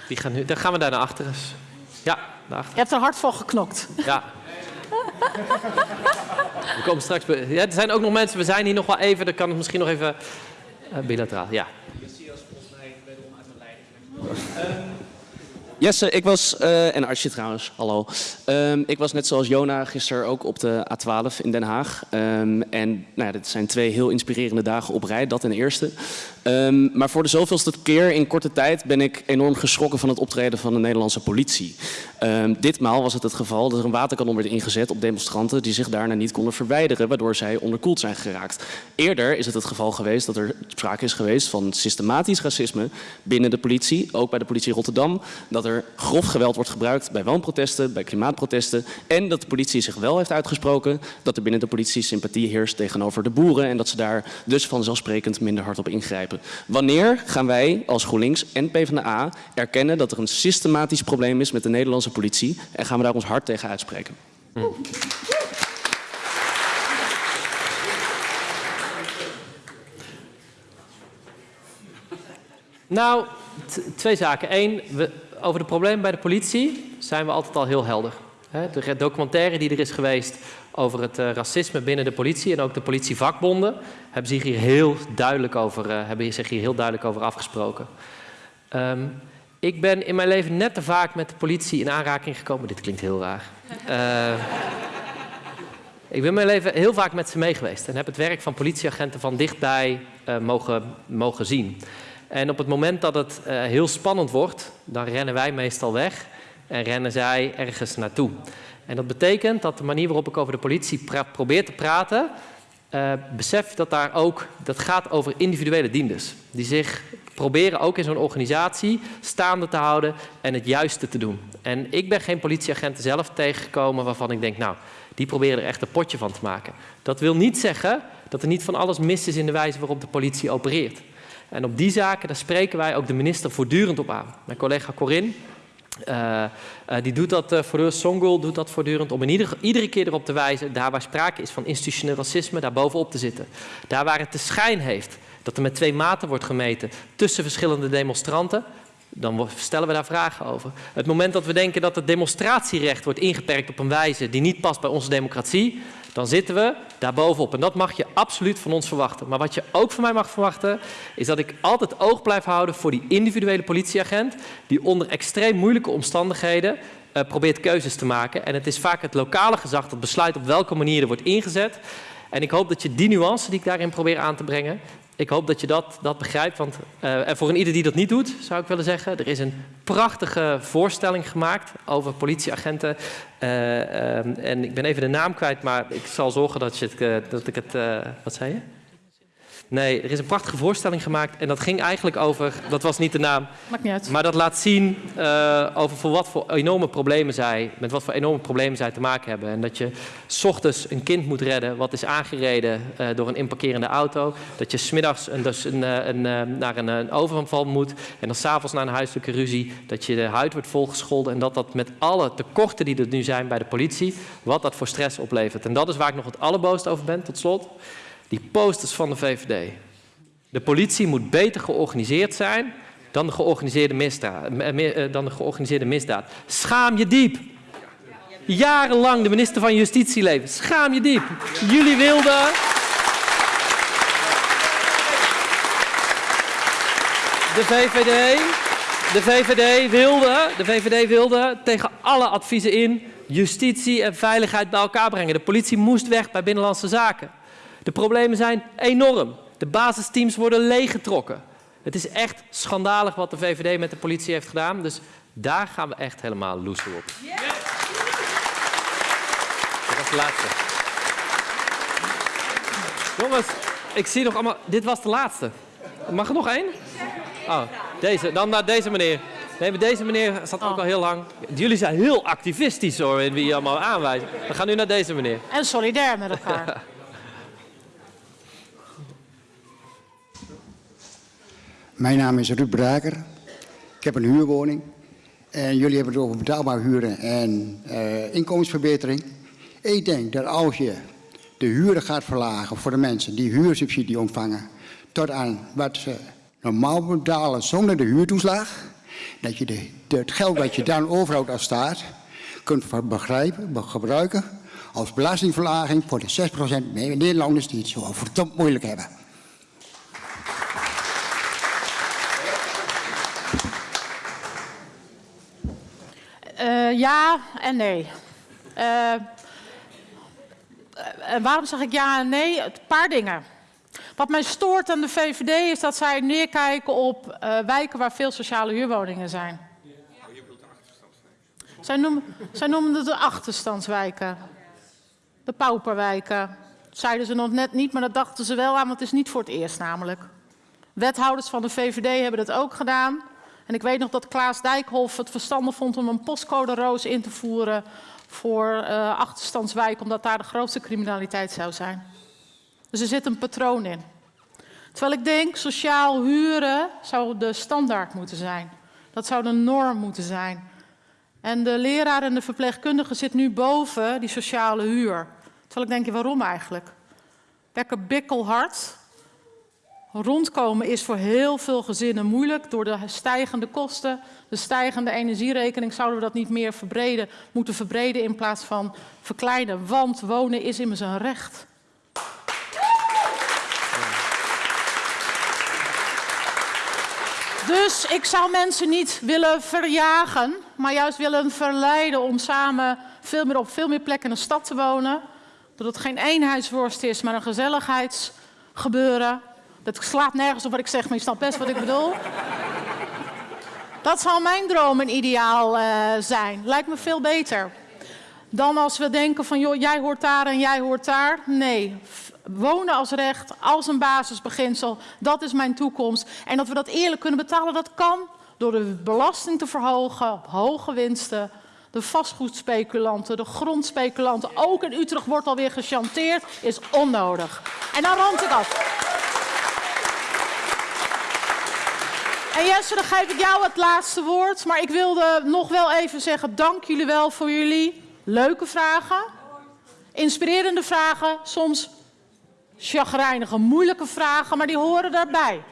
die gaan nu, dan gaan we daar naar achter eens. Ja. Je hebt er hard voor geknokt. Ja. We komen straks... Bij, ja, er zijn ook nog mensen, we zijn hier nog wel even, dan kan het misschien nog even uh, bilateraal. Ja. Jesse, ik was, uh, en Archie trouwens, hallo. Um, ik was net zoals Jona gisteren ook op de A12 in Den Haag. Um, en nou dit zijn twee heel inspirerende dagen op rij, dat ten eerste. Um, maar voor de zoveelste keer in korte tijd ben ik enorm geschrokken van het optreden van de Nederlandse politie. Ditmaal was het het geval dat er een waterkanon werd ingezet op demonstranten die zich daarna niet konden verwijderen, waardoor zij onderkoeld zijn geraakt. Eerder is het het geval geweest dat er sprake is geweest van systematisch racisme binnen de politie, ook bij de politie Rotterdam, dat er grof geweld wordt gebruikt bij woonprotesten, bij klimaatprotesten en dat de politie zich wel heeft uitgesproken dat er binnen de politie sympathie heerst tegenover de boeren en dat ze daar dus vanzelfsprekend minder hard op ingrijpen. Wanneer gaan wij als GroenLinks en PvdA erkennen dat er een systematisch probleem is met de Nederlandse politie en gaan we daar ons hard tegen uitspreken? Nou, twee zaken. Eén, we, over de problemen bij de politie zijn we altijd al heel helder. De documentaire die er is geweest over het uh, racisme binnen de politie en ook de politievakbonden hebben zich hier heel duidelijk over, uh, hebben zich hier heel duidelijk over afgesproken. Um, ik ben in mijn leven net te vaak met de politie in aanraking gekomen. Dit klinkt heel raar. Uh, ik ben in mijn leven heel vaak met ze mee geweest en heb het werk van politieagenten van dichtbij mogen, mogen zien. En op het moment dat het heel spannend wordt, dan rennen wij meestal weg en rennen zij ergens naartoe. En dat betekent dat de manier waarop ik over de politie probeer te praten, uh, besef dat daar ook, dat gaat over individuele dienders. Die zich proberen ook in zo'n organisatie staande te houden en het juiste te doen. En ik ben geen politieagenten zelf tegengekomen waarvan ik denk, nou, die proberen er echt een potje van te maken. Dat wil niet zeggen dat er niet van alles mis is in de wijze waarop de politie opereert. En op die zaken, daar spreken wij ook de minister voortdurend op aan. Mijn collega Corinne, uh, die doet dat uh, Songul doet dat voortdurend om in ieder, iedere keer erop te wijzen, daar waar sprake is van institutioneel racisme, daar bovenop te zitten. Daar waar het de schijn heeft dat er met twee maten wordt gemeten tussen verschillende demonstranten, dan stellen we daar vragen over. Het moment dat we denken dat het demonstratierecht wordt ingeperkt op een wijze die niet past bij onze democratie, dan zitten we daar bovenop. En dat mag je absoluut van ons verwachten. Maar wat je ook van mij mag verwachten, is dat ik altijd oog blijf houden voor die individuele politieagent, die onder extreem moeilijke omstandigheden uh, probeert keuzes te maken. En het is vaak het lokale gezag dat besluit op welke manier er wordt ingezet. En ik hoop dat je die nuance die ik daarin probeer aan te brengen, ik hoop dat je dat, dat begrijpt. Want, uh, en voor een ieder die dat niet doet, zou ik willen zeggen... er is een prachtige voorstelling gemaakt over politieagenten. Uh, uh, en ik ben even de naam kwijt, maar ik zal zorgen dat, je het, dat ik het... wat zei je? Nee, er is een prachtige voorstelling gemaakt en dat ging eigenlijk over, dat was niet de naam, Maakt niet uit. maar dat laat zien uh, over voor wat voor enorme problemen zij, met wat voor enorme problemen zij te maken hebben. En dat je s ochtends een kind moet redden wat is aangereden uh, door een inparkerende auto. Dat je smiddags een, dus een, een, een, naar een, een overval moet en dan s'avonds naar een huiselijke ruzie. Dat je de huid wordt volgescholden en dat dat met alle tekorten die er nu zijn bij de politie, wat dat voor stress oplevert. En dat is waar ik nog het allerboosst over ben, tot slot. Die posters van de VVD. De politie moet beter georganiseerd zijn dan de georganiseerde misdaad. Dan de georganiseerde misdaad. Schaam je diep. Jarenlang de minister van Justitie leven. Schaam je diep. Jullie wilden... De VVD, de VVD wilde, de VVD wilde tegen alle adviezen in justitie en veiligheid bij elkaar brengen. De politie moest weg bij Binnenlandse Zaken. De problemen zijn enorm. De basisteams worden leeggetrokken. Het is echt schandalig wat de VVD met de politie heeft gedaan. Dus daar gaan we echt helemaal loeser op. Yeah. Dat was de laatste. Jongens, ik zie nog allemaal... Dit was de laatste. Mag er nog één? Oh, deze. Dan naar deze meneer. Nee, maar deze meneer zat ook al heel lang. Jullie zijn heel activistisch hoor, in wie je allemaal aanwijst. We gaan nu naar deze meneer. En solidair met elkaar. Mijn naam is Ruud Braker. Ik heb een huurwoning. En jullie hebben het over betaalbaar huren en uh, inkomensverbetering. Ik denk dat als je de huren gaat verlagen voor de mensen die huursubsidie ontvangen... tot aan wat ze normaal betalen zonder de huurtoeslag... dat je de, het geld dat je dan overhoudt als staat kunt begrijpen, gebruiken als belastingverlaging voor de 6% Nederlanders die het zo verdomd moeilijk hebben. Uh, ja en nee. Uh, en waarom zeg ik ja en nee? Een paar dingen. Wat mij stoort aan de VVD is dat zij neerkijken op uh, wijken waar veel sociale huurwoningen zijn. Zij noemen, zij noemen het de achterstandswijken. De pauperwijken. Dat zeiden ze nog net niet, maar dat dachten ze wel aan, want het is niet voor het eerst namelijk. Wethouders van de VVD hebben dat ook gedaan. En ik weet nog dat Klaas Dijkhoff het verstandig vond om een postcode roos in te voeren voor uh, achterstandswijk, omdat daar de grootste criminaliteit zou zijn. Dus er zit een patroon in. Terwijl ik denk, sociaal huren zou de standaard moeten zijn. Dat zou de norm moeten zijn. En de leraar en de verpleegkundige zit nu boven die sociale huur. Terwijl ik denk, waarom eigenlijk? Lekker bikkelhard. Rondkomen is voor heel veel gezinnen moeilijk door de stijgende kosten, de stijgende energierekening. Zouden we dat niet meer verbreden, moeten verbreden in plaats van verkleinen? Want wonen is immers een recht. Dus ik zou mensen niet willen verjagen, maar juist willen verleiden om samen veel meer op veel meer plekken in de stad te wonen. Dat het geen eenheidsworst is, maar een gezelligheidsgebeuren. Dat slaat nergens op wat ik zeg, maar je snapt best wat ik bedoel. Dat zal mijn droom en ideaal uh, zijn. Lijkt me veel beter. Dan als we denken van, joh, jij hoort daar en jij hoort daar. Nee, wonen als recht, als een basisbeginsel, dat is mijn toekomst. En dat we dat eerlijk kunnen betalen, dat kan door de belasting te verhogen op hoge winsten. De vastgoedspeculanten, de grondspeculanten, ook in Utrecht wordt alweer gechanteerd, is onnodig. En dan rond ik af. En Jesse, dan geef ik jou het laatste woord. Maar ik wilde nog wel even zeggen, dank jullie wel voor jullie leuke vragen. Inspirerende vragen, soms chagrijnige, moeilijke vragen, maar die horen daarbij.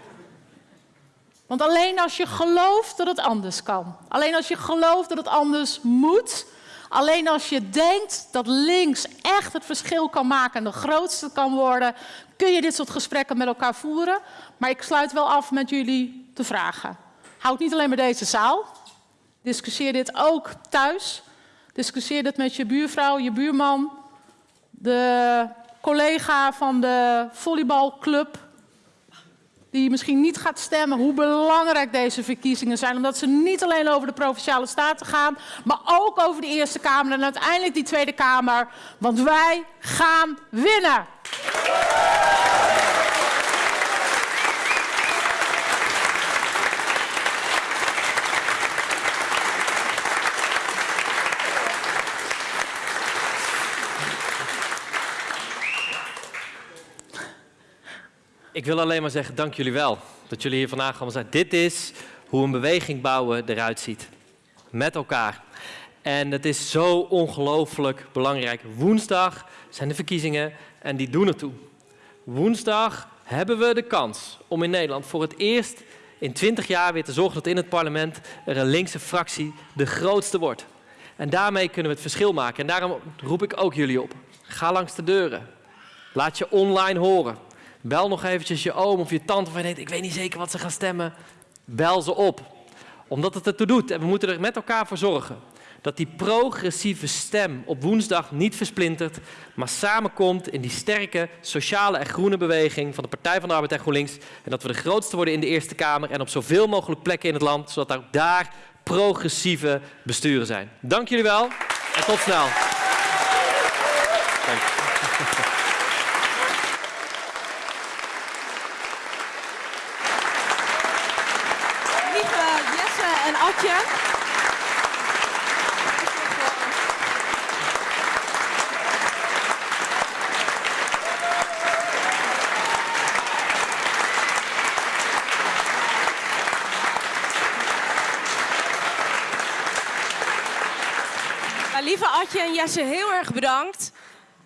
Want alleen als je gelooft dat het anders kan, alleen als je gelooft dat het anders moet, alleen als je denkt dat links echt het verschil kan maken en de grootste kan worden, kun je dit soort gesprekken met elkaar voeren. Maar ik sluit wel af met jullie te vragen. Houd niet alleen met deze zaal. Discussieer dit ook thuis. Discussieer dit met je buurvrouw, je buurman, de collega van de volleybalclub die misschien niet gaat stemmen, hoe belangrijk deze verkiezingen zijn. Omdat ze niet alleen over de Provinciale Staten gaan, maar ook over de Eerste Kamer en uiteindelijk die Tweede Kamer. Want wij gaan winnen. Ik wil alleen maar zeggen, dank jullie wel dat jullie hier vandaag allemaal zijn. Dit is hoe een beweging bouwen eruit ziet. Met elkaar. En het is zo ongelooflijk belangrijk. Woensdag zijn de verkiezingen en die doen ertoe. Woensdag hebben we de kans om in Nederland voor het eerst in 20 jaar weer te zorgen dat in het parlement er een linkse fractie de grootste wordt. En daarmee kunnen we het verschil maken. En daarom roep ik ook jullie op. Ga langs de deuren. Laat je online horen. Bel nog eventjes je oom of je tante van je denkt, ik weet niet zeker wat ze gaan stemmen. Bel ze op. Omdat het ertoe doet. En we moeten er met elkaar voor zorgen dat die progressieve stem op woensdag niet versplintert, maar samenkomt in die sterke sociale en groene beweging van de Partij van de Arbeid en GroenLinks. En dat we de grootste worden in de Eerste Kamer en op zoveel mogelijk plekken in het land, zodat ook daar progressieve besturen zijn. Dank jullie wel en tot snel. Dank. en Atje. lieve Atje en Jesse, heel erg bedankt.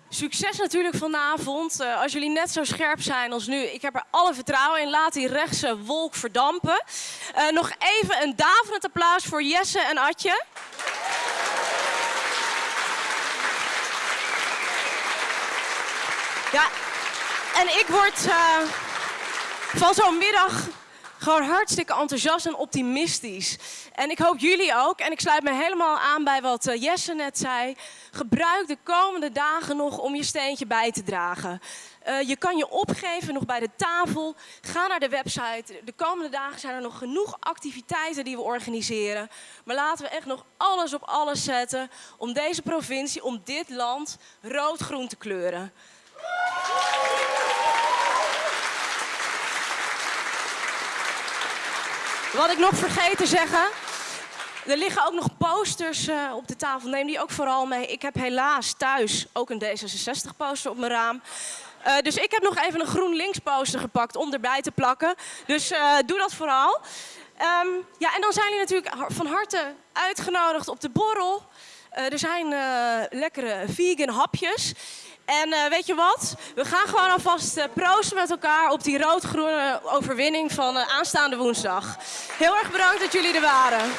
Succes natuurlijk vanavond. Eh, als jullie net zo scherp zijn als nu, ik heb er alle vertrouwen in. Laat die rechtse wolk verdampen. Eh, nog even een daverend applaus voor Jesse en Atje. Ja, en ik word eh, van zo'n middag gewoon hartstikke enthousiast en optimistisch. En ik hoop jullie ook. En ik sluit me helemaal aan bij wat eh, Jesse net zei. Gebruik de komende dagen nog om je steentje bij te dragen. Eh, je kan je opgeven nog bij de tafel. Ga naar de website. De komende dagen zijn er nog genoeg activiteiten die we organiseren. Maar laten we echt nog alles op alles zetten om deze provincie, om dit land rood-groen te kleuren. Wat ik nog vergeten te zeggen. Er liggen ook nog posters uh, op de tafel. Neem die ook vooral mee. Ik heb helaas thuis ook een D66-poster op mijn raam. Uh, dus ik heb nog even een GroenLinks poster gepakt om erbij te plakken. Dus uh, doe dat vooral. Um, ja, en dan zijn jullie natuurlijk van harte uitgenodigd op de borrel. er zijn lekkere vegan hapjes. En uh, weet je wat? We gaan gewoon alvast uh, proosten met elkaar op die rood-groene overwinning van uh, aanstaande woensdag. Heel erg bedankt dat jullie er waren.